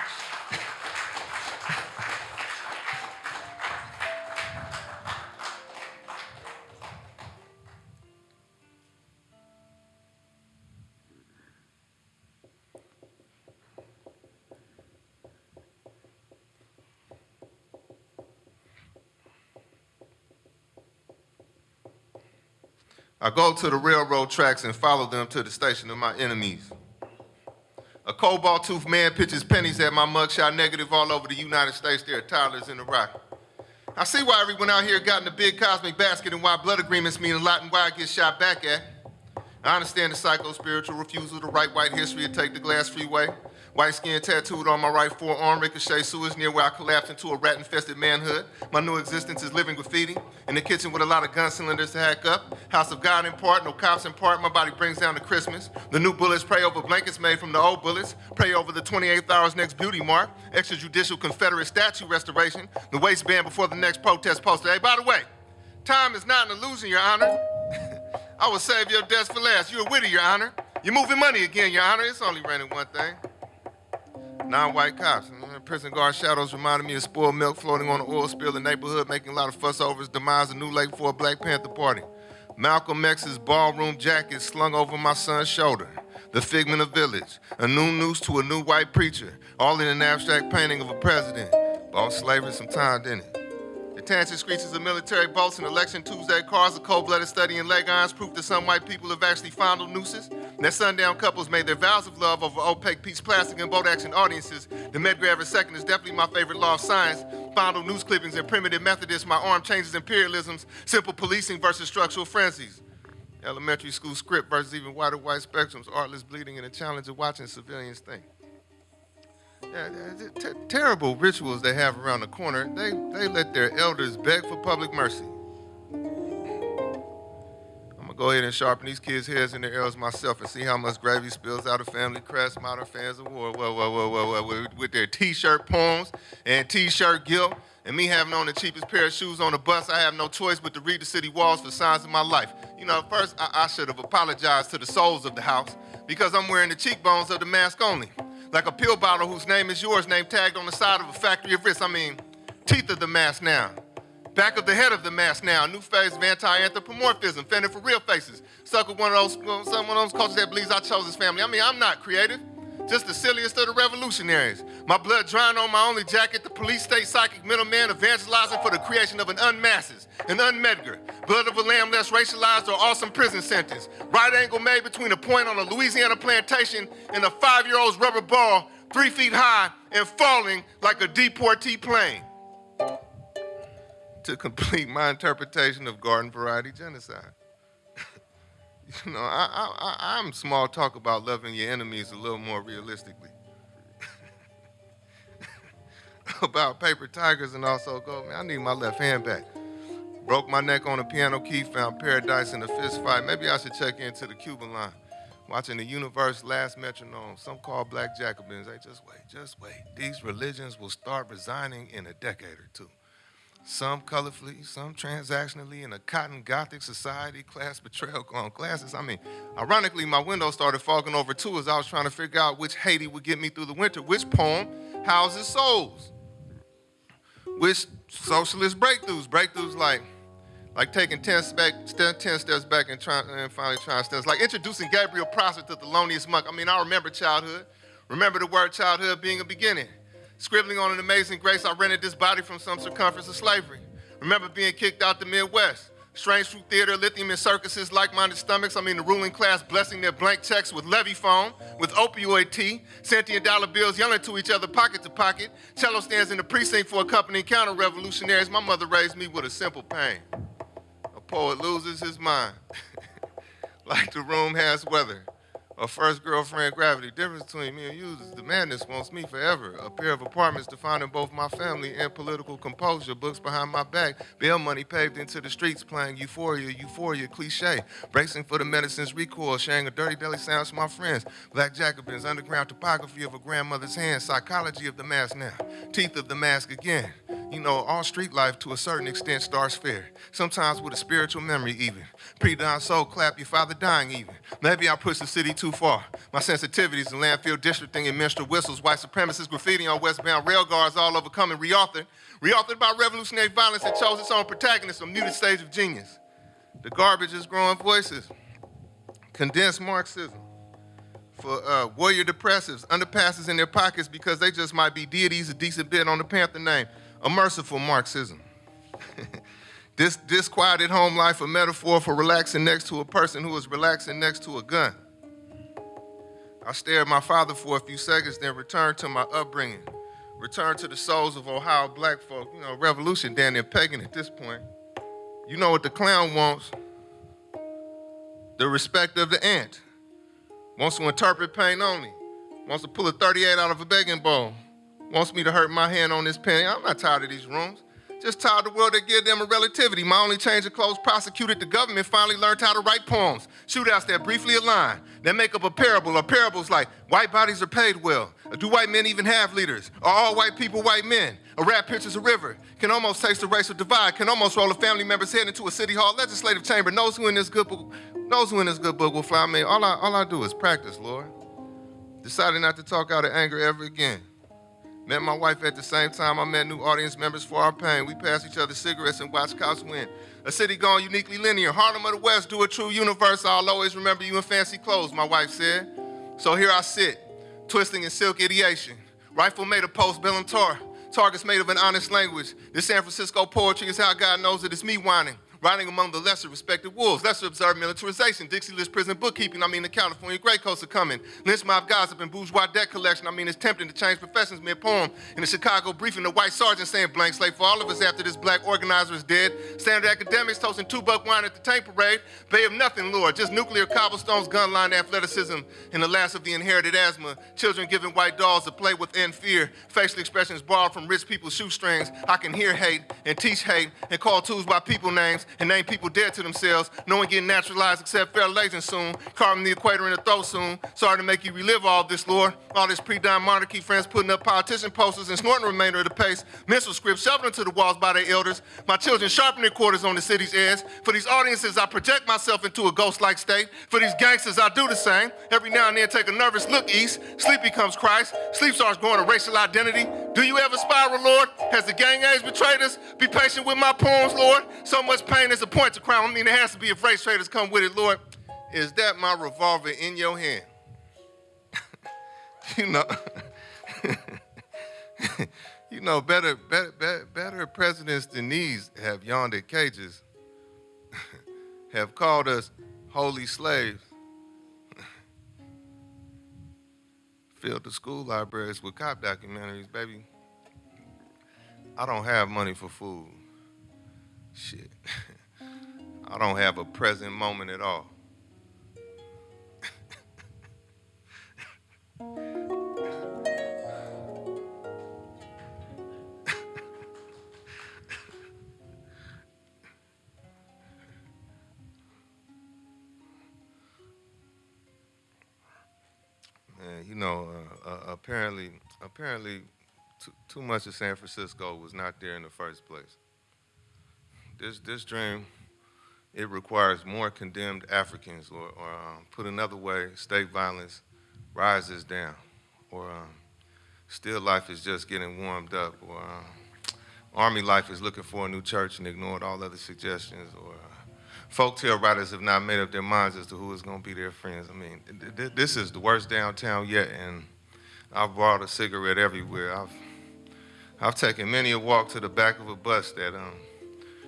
I go to the railroad tracks and follow them to the station of my enemies. A cobalt toothed man pitches pennies at my mugshot negative all over the United States. There are toddlers in the rock. I see why everyone out here got in the big cosmic basket and why blood agreements mean a lot and why I get shot back at. I understand the psycho-spiritual refusal to write white history and take the glass freeway. White skin tattooed on my right forearm, ricochet sewers near where I collapsed into a rat-infested manhood. My new existence is living graffiti. In the kitchen with a lot of gun cylinders to hack up. House of God in part, no cops in part. My body brings down to Christmas. The new bullets pray over blankets made from the old bullets. Pray over the 28th hour's next beauty mark. Extrajudicial Confederate statue restoration. The waistband before the next protest poster. Hey, by the way, time is not an illusion, Your Honor. I will save your deaths for last. You're witty, Your Honor. You're moving money again, Your Honor. It's only raining one thing. Non-white cops. Prison guard shadows reminded me of spoiled milk floating on an oil spill in the neighborhood, making a lot of fuss over his demise. A new lake for a Black Panther party. Malcolm X's ballroom jacket slung over my son's shoulder. The figment of village. A new noose to a new white preacher. All in an abstract painting of a president. Bought slavery some time, didn't it? Attention screeches of military bolts and election Tuesday cars, a cold-blooded study in leg irons, proof that some white people have actually fondled nooses. And that sundown couples made their vows of love over opaque piece plastic and boat action audiences. The Medgrave II is definitely my favorite law of science. Fondle news clippings and primitive Methodists, my arm changes imperialisms, simple policing versus structural frenzies. Elementary school script versus even wider white spectrums, artless bleeding, and the challenge of watching civilians think. Terrible rituals they have around the corner. They, they let their elders beg for public mercy. I'm gonna go ahead and sharpen these kids' heads and their arrows myself and see how much gravy spills out of family crest, modern fans of war. Whoa, whoa, whoa, whoa, whoa, with, with their t-shirt poems and t-shirt guilt. And me having on the cheapest pair of shoes on the bus, I have no choice but to read the city walls for signs of my life. You know, first I, I should have apologized to the souls of the house because I'm wearing the cheekbones of the mask only like a pill bottle whose name is yours, name tagged on the side of a factory of risk. I mean, teeth of the mask now. Back of the head of the mask now. New phase of anti-anthropomorphism, fending for real faces. With one of those, one of those cultures that believes I chose this family. I mean, I'm not creative. Just the silliest of the revolutionaries. My blood drying on my only jacket, the police state psychic middleman evangelizing for the creation of an unmasses, an unmedgar, blood of a lamb less racialized or awesome prison sentence. Right angle made between a point on a Louisiana plantation and a five-year-old's rubber ball, three feet high and falling like a deportee plane. To complete my interpretation of garden variety genocide. You know, I, I, I'm small talk about loving your enemies a little more realistically. about paper tigers and also gold, man, I need my left hand back. Broke my neck on a piano key, found paradise in a fist fight. Maybe I should check into the Cuban line. Watching the universe last metronome, some call black Jacobins. Hey, just wait, just wait. These religions will start resigning in a decade or two. Some colorfully, some transactionally, in a cotton gothic society, class betrayal on classes. I mean, ironically, my window started fogging over too as I was trying to figure out which Haiti would get me through the winter, which poem houses souls, which socialist breakthroughs, breakthroughs like like taking 10, back, 10 steps back and, trying, and finally trying steps, like introducing Gabriel Prosser to Thelonious Monk. I mean, I remember childhood. Remember the word childhood being a beginning. Scribbling on an amazing grace, I rented this body from some circumference of slavery. Remember being kicked out the Midwest. Strange fruit theater, lithium in circuses, like-minded stomachs. I mean, the ruling class blessing their blank checks with levy phone, with opioid tea, sentient dollar bills yelling to each other pocket to pocket. Cello stands in the precinct for accompanying counter-revolutionaries. My mother raised me with a simple pain. A poet loses his mind, like the room has weather. A first girlfriend gravity. Difference between me and you is the madness wants me forever. A pair of apartments defining both my family and political composure. Books behind my back. Bail money paved into the streets playing euphoria, euphoria, cliche. Bracing for the medicine's recoil, sharing a dirty deli sounds to my friends. Black Jacobins, underground topography of a grandmother's hand. Psychology of the mask now. Teeth of the mask again. You know, all street life to a certain extent starts fair. Sometimes with a spiritual memory even. Pre-dawn soul clap, your father dying even. Maybe I push the city too far. My sensitivities in landfill districting and minstrel whistles, white supremacist graffiti on westbound rail guards all overcoming, reauthored. Reauthored by revolutionary violence that chose its own protagonist, a muted stage of genius. The garbage is growing voices. Condensed Marxism for uh, warrior depressives, underpasses in their pockets because they just might be deities a decent bit on the Panther name. A merciful Marxism. this disquieted home life, a metaphor for relaxing next to a person who is relaxing next to a gun. I stared at my father for a few seconds, then returned to my upbringing. Returned to the souls of Ohio black folk, you know, revolution, damn near pagan at this point. You know what the clown wants? The respect of the ant. Wants to interpret pain only. Wants to pull a 38 out of a begging bowl. Wants me to hurt my hand on this pen. I'm not tired of these rooms. Just tired of the world that give them a relativity. My only change of clothes prosecuted the government finally learned how to write poems. Shootouts that briefly align, that make up a parable, or parables like white bodies are paid well. Do white men even have leaders? Are all white people white men? A rap pictures a river. Can almost taste the racial divide. Can almost roll a family member's head into a city hall legislative chamber. Knows who in this good book, knows who in this good book will fly me. All I, all I do is practice, Lord. Decided not to talk out of anger ever again. Met my wife at the same time I met new audience members for our pain. We passed each other cigarettes and watched cops win. A city gone uniquely linear. Harlem of the West, do a true universe. I'll always remember you in fancy clothes, my wife said. So here I sit, twisting in silk ideation. Rifle made of post and tar. Targets made of an honest language. This San Francisco poetry is how God knows that it's me whining riding among the lesser respected wolves, lesser observed militarization, Dixie List prison bookkeeping, I mean the California Gray Coats are coming, lynch mob gossip and bourgeois debt collection, I mean it's tempting to change professions mid-poem. In the Chicago briefing, the white sergeant saying blank slate for all of us after this black organizer is dead. Standard academics toasting two-buck wine at the tank parade. Bay of nothing, Lord, just nuclear cobblestones, gun line athleticism, and the last of the inherited asthma. Children giving white dolls to play with in fear. Facial expressions borrowed from rich people's shoestrings. I can hear hate and teach hate and call tools by people names and name people dead to themselves. No one getting naturalized except fair soon. Carving the equator in the throat soon. Sorry to make you relive all this, Lord. All this pre-dime monarchy friends putting up politician posters and snorting the remainder of the pace. Mental scripts shoved into the walls by their elders. My children sharpen their quarters on the city's edge. For these audiences, I project myself into a ghost-like state. For these gangsters, I do the same. Every now and then take a nervous look east. Sleep becomes Christ. Sleep starts growing a racial identity. Do you ever spiral, Lord? Has the gang age betrayed us? Be patient with my poems, Lord. So much pain is a point to crown. I mean, there has to be if race traders come with it, Lord. Is that my revolver in your hand? you know, you know, better, better, better, better presidents than these have yawned at cages, have called us holy slaves, filled the school libraries with cop documentaries, baby. I don't have money for food. Shit. I don't have a present moment at all. You know, uh, uh, apparently, apparently, too, too much of San Francisco was not there in the first place. this, this dream, it requires more condemned Africans, or, or um, put another way, state violence rises down, or um, still life is just getting warmed up, or um, army life is looking for a new church and ignored all other suggestions, or uh, folktale writers have not made up their minds as to who is going to be their friends. I mean, th- th- this is the worst downtown yet, and I've brought a cigarette everywhere. I've I've taken many a walk to the back of a bus that um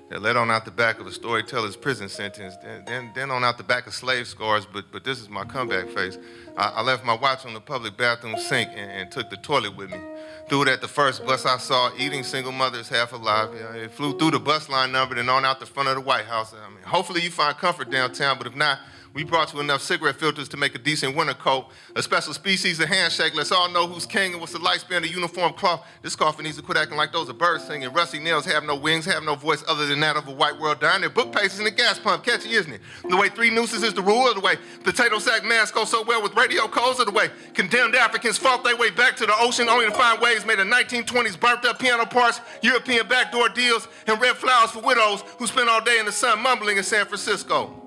led on out the back of a storyteller's prison sentence, then, then, then on out the back of slave scars, but, but this is my comeback face. I, I left my watch on the public bathroom sink and, and took the toilet with me. Threw it at the first bus I saw, eating single mothers half alive. It flew through the bus line number and on out the front of the White House. I mean, hopefully you find comfort downtown, but if not, we brought you enough cigarette filters to make a decent winter coat, a special species of handshake. Let's all know who's king and what's the lifespan of uniform cloth. This coffin needs to quit acting like those are birds singing. Rusty nails have no wings, have no voice other than that of a white world dying. Their book pages in a gas pump. Catchy, isn't it? The way three nooses is the rule, or the way potato sack masks go so well with radio calls or the way condemned Africans fought their way back to the ocean only to find ways made of 1920s burnt up piano parts, European backdoor deals, and red flowers for widows who spent all day in the sun mumbling in San Francisco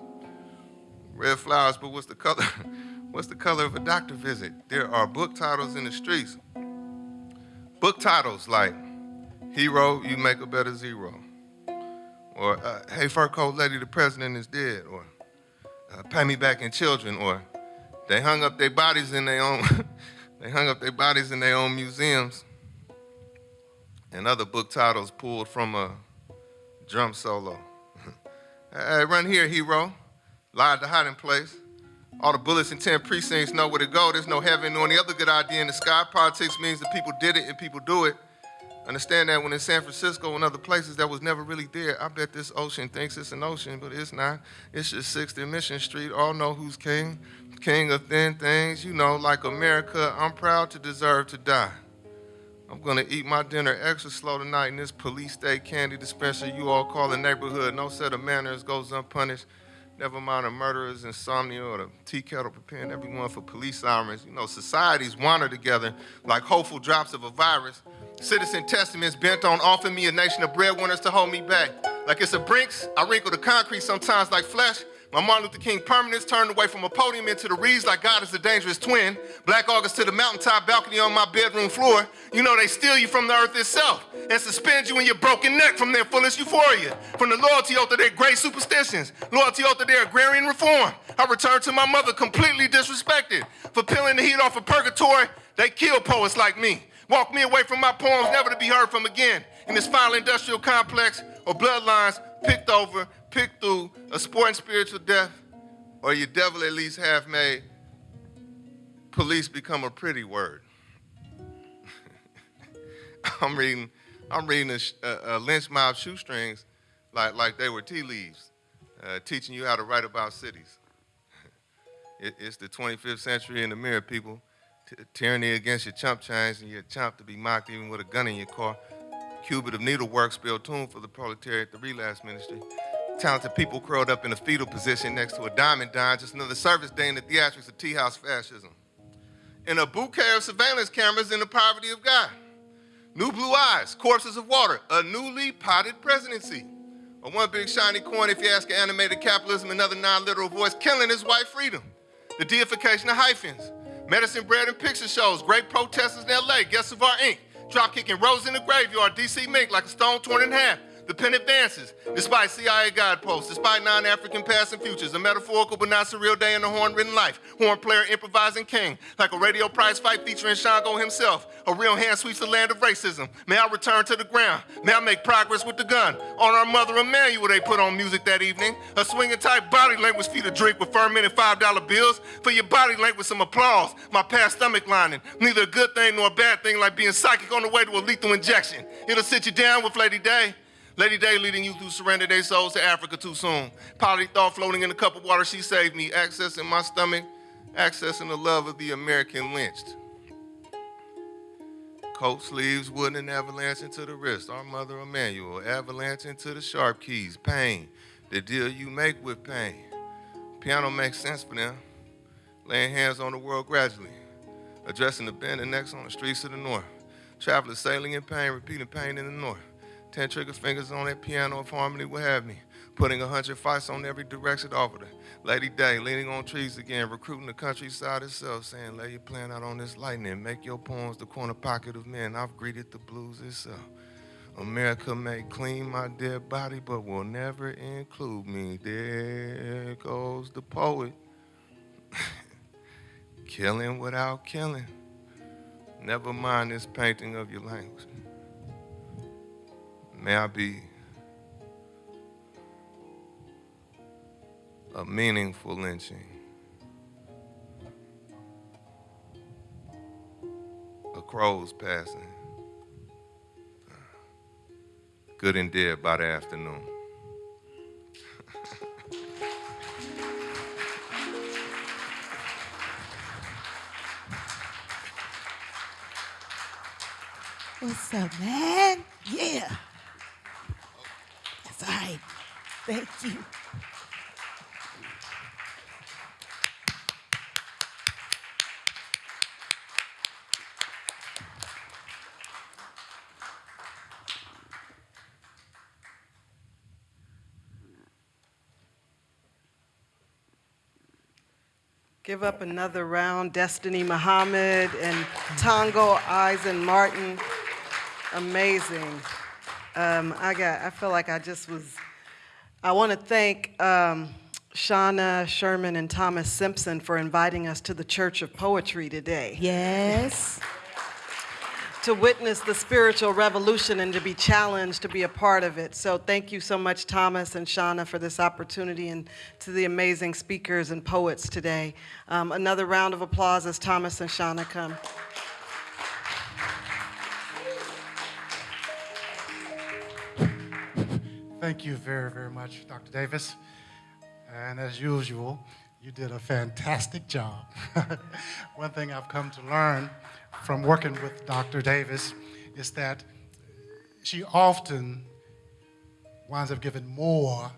red flowers, but what's the color? What's the color of a doctor visit? There are book titles in the streets. Book titles like Hero, You Make a Better Zero. Or uh, Hey Fur Coat Lady, the President is Dead. Or uh, Pay Me Back in Children. Or They hung up their bodies in their own they hung up their bodies in their own museums. And other book titles pulled from a drum solo. hey, run here, hero lied to hiding place. All the bullets in 10 precincts know where to go. There's no heaven nor any other good idea in the sky. Politics means that people did it and people do it. Understand that when in San Francisco and other places that was never really there, I bet this ocean thinks it's an ocean, but it's not. It's just 6th and Mission Street. All know who's king. King of thin things. You know, like America, I'm proud to deserve to die. I'm gonna eat my dinner extra slow tonight in this police state candy dispenser you all call a neighborhood. No set of manners goes unpunished. Never mind the murderer's insomnia or the tea kettle preparing everyone for police sirens. You know, societies wander together like hopeful drops of a virus. Citizen testaments bent on offering me a nation of breadwinners to hold me back. Like it's a Brinks, I wrinkle the concrete sometimes like flesh. My Martin Luther King permanence turned away from a podium into the reeds like God is a dangerous twin. Black August to the mountaintop balcony on my bedroom floor. You know they steal you from the earth itself and suspend you in your broken neck from their fullest euphoria. From the loyalty oath of their great superstitions, loyalty oath of their agrarian reform. I return to my mother completely disrespected. For peeling the heat off of purgatory, they kill poets like me. Walk me away from my poems, never to be heard from again. In this final industrial complex or bloodlines picked over pick through a sport and spiritual death, or your devil at least half made police become a pretty word. I'm reading, I'm reading a, a, lynch mob shoestrings like, like they were tea leaves, uh, teaching you how to write about cities. it, it's the 25th century in the mirror, people. T tyranny against your chump change and your chump to be mocked even with a gun in your car. Cubit of needlework spelled tune for the proletariat, the relapse ministry talented people curled up in a fetal position next to a diamond dime, just another service day in the theatrics of tea house fascism. In a bouquet of surveillance cameras in the poverty of God. New blue eyes, corpses of water, a newly potted presidency. Or one big shiny coin if you ask animated capitalism, another non-literal voice killing his white freedom. The deification of hyphens. Medicine bread and picture shows, great protesters in LA, guests of our ink. Drop kicking rose in the graveyard, DC mink like a stone torn in half the pen advances, despite CIA guideposts, despite non-African past and futures, a metaphorical but not surreal day in the horn-ridden life. Horn player improvising king, like a radio prize fight featuring Shango himself. A real hand sweeps the land of racism. May I return to the ground. May I make progress with the gun. On our mother Emanuel, they put on music that evening. A swinging type body language feed a drink with fermented $5 bills. For your body language, with some applause. My past stomach lining. Neither a good thing nor a bad thing like being psychic on the way to a lethal injection. It'll sit you down with Lady Day. Lady Day leading you through surrender their souls to Africa too soon. Polly thought floating in a cup of water, she saved me. Accessing my stomach, accessing the love of the American lynched. Coat sleeves, wooden and avalanche into the wrist. Our mother Emanuel, avalanche into the sharp keys. Pain, the deal you make with pain. Piano makes sense for them. Laying hands on the world gradually. Addressing the bend and necks on the streets of the north. Travelers sailing in pain, repeating pain in the north Ten trigger fingers on that piano if harmony would have me. Putting a hundred fights on every direction offered. Lady Day, leaning on trees again, recruiting the countryside itself, saying, lay your plan out on this lightning, make your poems the corner pocket of men. I've greeted the blues itself. America may clean my dead body, but will never include me. There goes the poet. killing without killing. Never mind this painting of your language. May I be a meaningful lynching. A crow's passing. Good and dead by the afternoon. What's up, man? Yeah. Right. Thank you. Give up another round, Destiny Muhammad and Tongo Eisen Martin. Amazing. Um, I got, I feel like I just was, I want to thank um, Shauna Sherman and Thomas Simpson for inviting us to the Church of Poetry today. Yes. to witness the spiritual revolution and to be challenged to be a part of it. So thank you so much, Thomas and Shauna, for this opportunity and to the amazing speakers and poets today. Um, another round of applause as Thomas and Shauna come. Thank you very, very much, Dr. Davis. And as usual, you did a fantastic job. One thing I've come to learn from working with Dr. Davis is that she often winds up giving more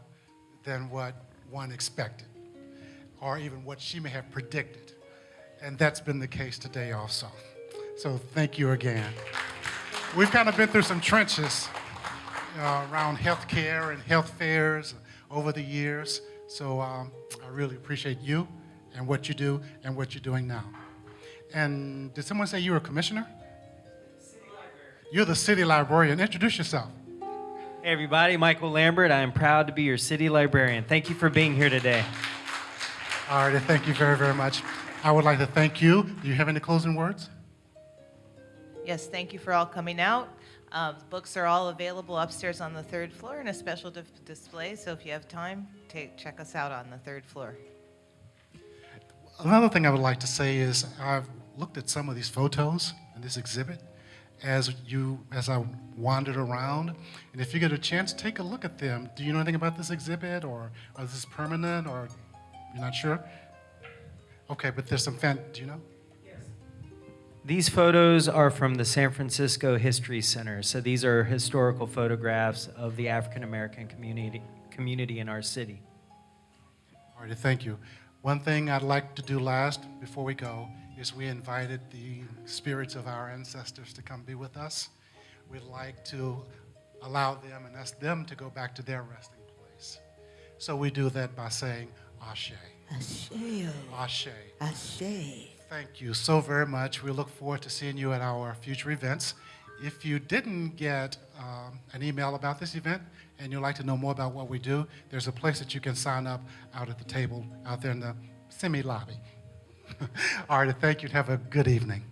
than what one expected, or even what she may have predicted. And that's been the case today also. So thank you again. We've kind of been through some trenches uh, around healthcare and health fairs over the years. So um, I really appreciate you and what you do and what you're doing now. And did someone say you were a commissioner? You're the city librarian. Introduce yourself. Hey everybody, Michael Lambert. I am proud to be your city librarian. Thank you for being here today. All right, thank you very, very much. I would like to thank you. Do you have any closing words? Yes, thank you for all coming out. Uh, Books are all available upstairs on the third floor in a special display, so if you have time, take, check us out on the third floor. Another thing I would like to say is I've looked at some of these photos in this exhibit as you as I wandered around, and if you get a chance, take a look at them. Do you know anything about this exhibit, or, or is this permanent, or you're not sure? Okay, but there's some fan. Do you know? These photos are from the San Francisco History Center. So these are historical photographs of the African American community, community in our city. All right, thank you. One thing I'd like to do last before we go is we invited the spirits of our ancestors to come be with us. We'd like to allow them and ask them to go back to their resting place. So we do that by saying Ashe, Ashe, Ashe. Ashe. Thank you so very much. We look forward to seeing you at our future events. If you didn't get um, an email about this event and you'd like to know more about what we do, there's a place that you can sign up out at the table out there in the semi lobby. All right, thank you. and Have a good evening.